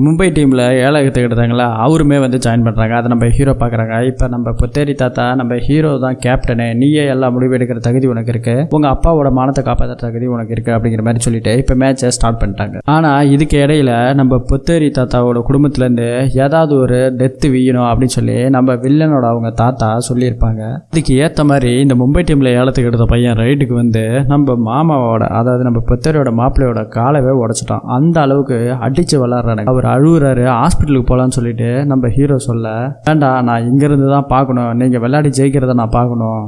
மும்பை டீமில் ஏழகத்தை எடுத்தாங்களா அவருமே வந்து ஜாயின் பண்ணுறாங்க அதை நம்ம ஹீரோ பார்க்குறாங்க. இப்போ நம்ம புத்தேரி தாத்தா நம்ம ஹீரோ தான் கேப்டனு நீயே எல்லா முடிவு எடுக்கிற தகுதி உனக்கு இருக்குது உங்கள் அப்பாவோட மானத்தை காப்பாற்ற தகுதி உனக்கு இருக்குது அப்படிங்கிற மாதிரி சொல்லிட்டு இப்போ மேட்சை ஸ்டார்ட் பண்ணிட்டாங்க. ஆனால் இதுக்கு இடையில நம்ம புத்தேரி தாத்தாவோட குடும்பத்துலேருந்து ஏதாவது ஒரு டெத்து வீயணும் அப்படின்னு சொல்லி நம்ம வில்லனோட அவங்க தாத்தா சொல்லியிருப்பாங்க. இதுக்கு ஏற்ற மாதிரி இந்த மும்பை டீமில் ஏலத்துக்கு எடுத்த பையன் ரைட்டுக்கு வந்து நம்ம மாமாவோட அதாவது நம்ம புத்தரையோட மாப்பிள்ளையோட காலவே உடச்சிட்டான். அந்த அளவுக்கு அடித்து விளாட்றாங்க அவர் அழுகுறாரு ஹாஸ்பிட்டலுக்கு போகலான்னு சொல்லிட்டு நம்ம ஹீரோ சொல்ல வேண்டாம் நான் இங்கேருந்து தான் பார்க்கணும். நீங்கள் விளையாடி ஜெயிக்கிறத நான் பார்க்கணும்.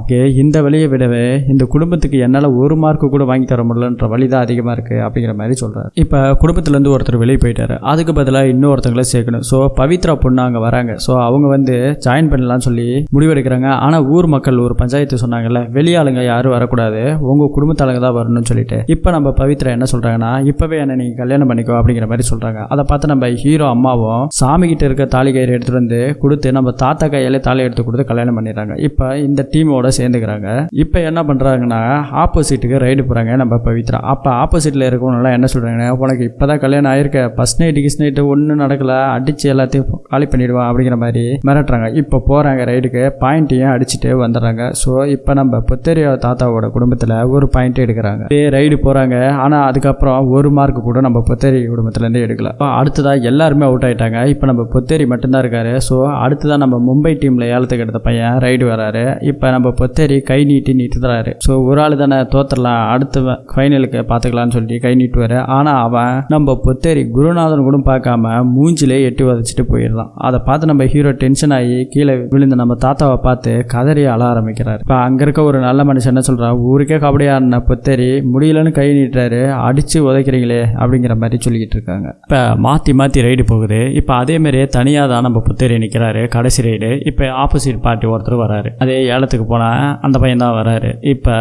இந்த வழியை விடவே இந்த குடும்பத்துக்கு என்னால் ஒரு மார்க்கு கூட வாங்கி தர முடியலன்ற வழி தான் அதிகமாக இருக்குது அப்படிங்கிற மாதிரி சொல்கிறார் இப்போ குடும்பத்துலேருந்து ஒருத்தர் வெளியே போயிட்டார். அதுக்கு பதிலாக இன்னொருத்தங்களை சேர்க்கணும். ஸோ பவித்ரா பொண்ணு அங்கே வராங்க. ஸோ அவங்க வந்து ஜாயின் பண்ணலாம்னு சொல்லி முடிவெடுக்கிறாங்க. ஆனால் ஊர் மக்கள் ஒரு பஞ்சாயத்து சொன்னாங்கல்ல வெளியாளுங்க யாரும் வரக்கூடாது. உங்கள் குடும்பத்தாளுங்க தான் வரணும்னு சொல்லிட்டு. இப்போ நம்ம பவித்ரா என்ன சொல்கிறாங்கன்னா இப்போவே என்ன நீங்கள் கல்யாணம் பண்ணிக்கோ அப்படிங்கிற மாதிரி சொல்கிறாங்க அதை பார்த்து நம்ம ஹீரோ அம்மாவும் சாமி கிட்ட இருக்க தாலி கயிறு எடுத்துகிட்டு வந்து கொடுத்து நம்ம தாத்தா கையில தாலி எடுத்து கொடுத்து கல்யாணம் பண்ணிடுறாங்க. இப்போ இந்த டீமோட சேர்ந்துக்கிறாங்க. இப்போ என்ன பண்ணுறாங்கன்னா ஆப்போசிட்டுக்கு ரைடு போகிறாங்க நம்ம பவித்ரா. அப்போ ஆப்போசிட்டில் இருக்கவங்களாம் என்ன சொல்கிறாங்கன்னா உனக்கு இப்போ தான் கல்யாணம் ஆயிருக்க. ஃபஸ்ட் நைட்டு கிஸ் நைட்டு ஒன்றும் நடக்கல. அடித்து எல்லாத்தையும் காலி பண்ணிடுவான் அப்படிங்கிற மாதிரி மிரட்டுறாங்க இப்போ போகிறாங்க ரைடுக்கு. பாயிண்ட்டையும் அடிச்சுட்டு வந்துடுறாங்க? ஸோ இப்போ நம்ம புத்தரிய தாத்தாவோட குடும்பத்தில் ஒரு பாயிண்ட் எடுக்கிறாங்க. இதே ரைடு போகிறாங்க ஆனால் அதுக்கப்புறம் ஒரு மார்க் கூட நம்ம புத்தேரி குடும்பத்துலேருந்து எடுக்கல. இப்போ அடுத்ததாக எல்லாருமே அவுட் ஆயிட்டாங்க. இப்போ நம்ம புத்தேரி மட்டும்தான் இருக்காரு. ஸோ அடுத்ததாக நம்ம மும்பை டீமில் ஏலத்துக்கு எடுத்த பையன் ரைடு வராரு. இப்போ நம்ம பொத்தேரி கை நீட்டி நீட்டுறாரு ஸோ ஒரு ஆள் தானே தோத்துடலாம். அடுத்த ஃபைனலுக்கு பார்த்துக்கலாம்னு சொல்லி கை நீட்டுவார். ஆனால் அவன் நம்ம பொத்தேரி குருநாதன் கூட பார்க்காம மூஞ்சிலே எட்டி உதச்சிட்டு போயிடுறான். அதை பார்த்து நம்ம ஹீரோ டென்ஷன் ஆகி கீழே விழுந்த நம்ம தாத்தாவை பார்த்து கதறி அழ ஆரம்பிக்கிறார். இப்போ அங்கே இருக்க ஒரு நல்ல மனுஷன் என்ன சொல்கிறான் ஊருக்கே கபடி ஆடின பொத்தேரி முடியலன்னு கை நீட்டுறாரு அடித்து உதைக்கிறீங்களே அப்படிங்கிற மாதிரி சொல்லிக்கிட்டு இருக்காங்க. இப்போ மாற்றி மாற்றி ரைடு போகுது. இப்போ அதே மாதிரியே தனியாக தான் நம்ம புத்தேரி நிற்கிறாரு கடைசி ரைடு இப்போ ஆப்போசிட் பார்ட்டி ஒருத்தர் வராரு. அதே ஏலத்துக்கு போனால் அந்த பையன் தான் வராரு. இப்போ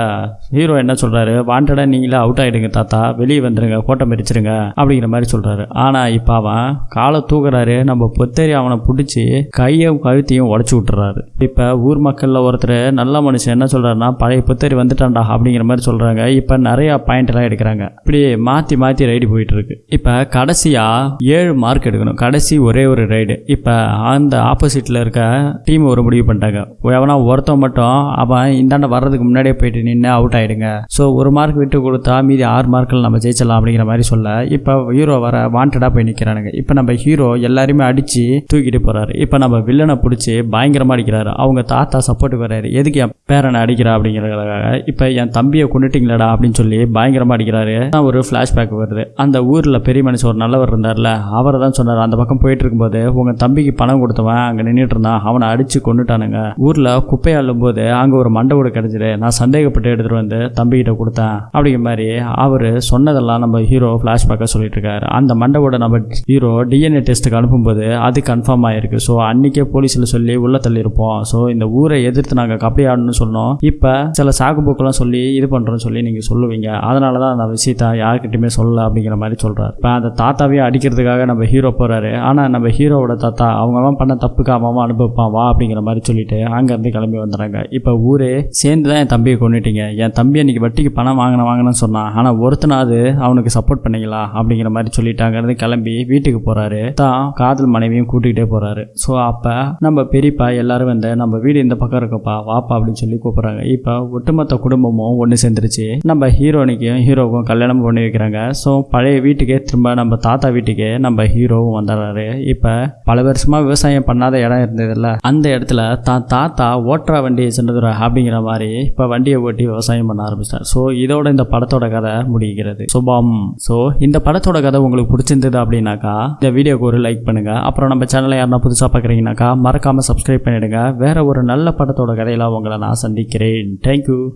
ஹீரோ என்ன சொல்கிறாரு வாண்டடாக நீங்களே அவுட் ஆகிடுங்க தாத்தா. வெளியே வந்துடுங்க கோட்டை பிரிச்சிருங்க அப்படிங்கிற மாதிரி சொல்கிறாரு ஆனால் இப்போ அவன் காலை தூக்குறாரு. நம்ம புத்தேரி அவனை பிடிச்சி கையை கையும் கழுத்தையும் உடச்சி விட்டுறாரு. இப்போ ஊர் மக்களில் ஒருத்தர் நல்ல மனுஷன் என்ன சொல்கிறாருன்னா பழைய புத்தரி வந்துட்டான்டா அப்படிங்கிற மாதிரி சொல்கிறாங்க இப்போ நிறையா பாயிண்ட்லாம் எடுக்கிறாங்க. இப்படி மாற்றி மாற்றி ரைடு போயிட்டு இருக்கு இப்போ கடைசியாக ஏழு மார்க் எடுக்கணும். கடைசி ஒரே ஒரு ரைடு இப்போ அந்த ஆப்போசிட்டில் இருக்க டீம் ஒரு முடிவு பண்ணிட்டாங்க. எவனா ஒருத்தன் மட்டும் அவன் இந்தாண்ட வர்றதுக்கு முன்னாடியே போயிட்டு நின்று அவுட் ஆகிடுங்க ஸோ ஒரு மார்க் விட்டு கொடுத்தா மீதி ஆறு மார்க்கில் நம்ம ஜெயிச்சிடலாம் அப்படிங்கிற மாதிரி சொல்ல இப்போ ஹீரோ வர வாண்டடாக போய் நிற்கிறானுங்க இப்போ நம்ம ஹீரோ எல்லாருமே அடித்து தூக்கிட்டு போகிறாரு இப்போ நம்ம வில்லன் பிடிச்சி பயங்கரமாக அடிக்கிறாரு. அவங்க தாத்தா சப்போர்ட்டுக்கு வர்றாரு. எதுக்கு என் பேரனை அடிக்கிறா அப்படிங்கிறதுக்காக? இப்போ என் தம்பியை கொண்டுட்டிங்களடா அப்படின்னு சொல்லி பயங்கரமாக அடிக்கிறாரு. தான் ஒரு ஃப்ளாஷ்பேக் வருது. அந்த ஊரில் பெரிய மனுஷன் ஒரு நல்லவர் இருந்தார்ல அவர் தான் சொன்னார். அந்த பக்கம் போயிட்டு இருக்கும்போது உங்கள் தம்பிக்கு பணம் கொடுத்தவன் அங்கே நின்றுட்டு இருந்தான். அவனை அடித்து கொண்டுட்டானுங்க ஊரில் குப்பை அள்ளும் போது அங்கே ஒரு மண்டவோடு கிடச்சிது. நான் சந்தேகப்பட்டு எடுத்துகிட்டு வந்து தம்பிக்கிட்ட கொடுத்தேன். அப்படிங்கிற மாதிரி அவர் சொன்னதெல்லாம் நம்ம ஹீரோ ஃப்ளாஷ்பேக்காக சொல்லிட்டு இருக்காரு. அந்த மண்டவோட நம்ம ஹீரோ டிஎன்ஏ டெஸ்ட்டுக்கு அனுப்பும்போது அது கன்ஃபார்ம் ஆயிருக்கு. ஸோ அன்றைக்கே போலீஸில் சொல்லி உள்ள தள்ளியிருப்போம். ஸோ இந்த ஊரை எதிர்த்து நாங்கள் கபடி ஆடணும்னு சொன்னோம். இப்போ சில சாகுபோக்கெல்லாம் சொல்லி இது பண்ணுறோன்னு சொல்லி நீங்கள் சொல்லுவீங்க. அதனால தான் அந்த விஷயத்த யாருக்கிட்டையுமே சொல்லலை அப்படிங்கிற மாதிரி சொல்கிறார் இப்போ அந்த தாத்தாவையும் அடிக்கிறதுக்காக நம்ம ஹீரோ போகிறாரு ஆனால் நம்ம ஹீரோவோட தாத்தா அவங்க பண்ண தப்புக்கு அவன் அனுபவிப்பான் வா அப்படிங்கிற மாதிரி சொல்லிட்டு அங்கேருந்து கிளம்பி வந்துடுறாங்க இப்போ ஊரே சேர்ந்து தான் என் தம்பியை கொண்டுட்டீங்க என் தம்பி அன்றைக்கி வட்டிக்கு பணம் வாங்கின வாங்கினேன்னு சொன்னான் ஆனால் ஒருத்தனாவது அவனுக்கு சப்போர்ட் பண்ணிங்களா அப்படிங்கிற மாதிரி சொல்லிட்டு அங்கேருந்து கிளம்பி வீட்டுக்கு போகிறாரு தான் காதல் மனைவியும் கூட்டிகிட்டே போகிறாரு ஸோ அப்போ நம்ம பெரியப்பா எல்லாரும் வந்து நம்ம வீடு இந்த பக்கம் இருக்கப்பா வாப்பா அப்படின்னு சொல்லி கூப்பிடுறாங்க. இப்போ ஒட்டுமொத்த குடும்பமும் ஒன்று சேர்ந்துருச்சு. நம்ம ஹீரோனிக்கும் ஹீரோவுக்கும் கல்யாணம் பண்ணி வைக்கிறாங்க. ஸோ பழைய வீட்டுக்கே திரும்ப நம்ம தாத்தா வீட்டுக்கே நம்ம ஹீரோவும் வந்துடுறாரு இப்போ பல வருஷமாக விவசாயம் பண்ணாத இடம் இருந்ததுல்ல. அந்த இடத்துல தான் தாத்தா ஓட்டுற வண்டியை சென்றதுரா அப்படிங்கிற மாதிரி இப்போ வண்டியை ஓட்டி விவசாயம் பண்ண ஆரம்பிச்சிட்டார். ஸோ இதோட இந்த படத்தோட கதை முடிகிறது. சுபம். ஸோ இந்த படத்தோட கதை உங்களுக்கு பிடிச்சிருந்தது அப்படின்னாக்கா இந்த வீடியோக்கு ஒரு லைக் பண்ணுங்க. அப்புறம் நம்ம சேனலை யாருன்னா புதுசாக பார்க்குறீங்கன்னாக்கா மறக்காமல் சப்ஸ்கிரைப் பண்ணிவிடுங்க வேறு ஒரு நல்ல படத்தோட கதையெல்லாம் உங்களை நான் சந்திக்கிறேன். தேங்க்யூ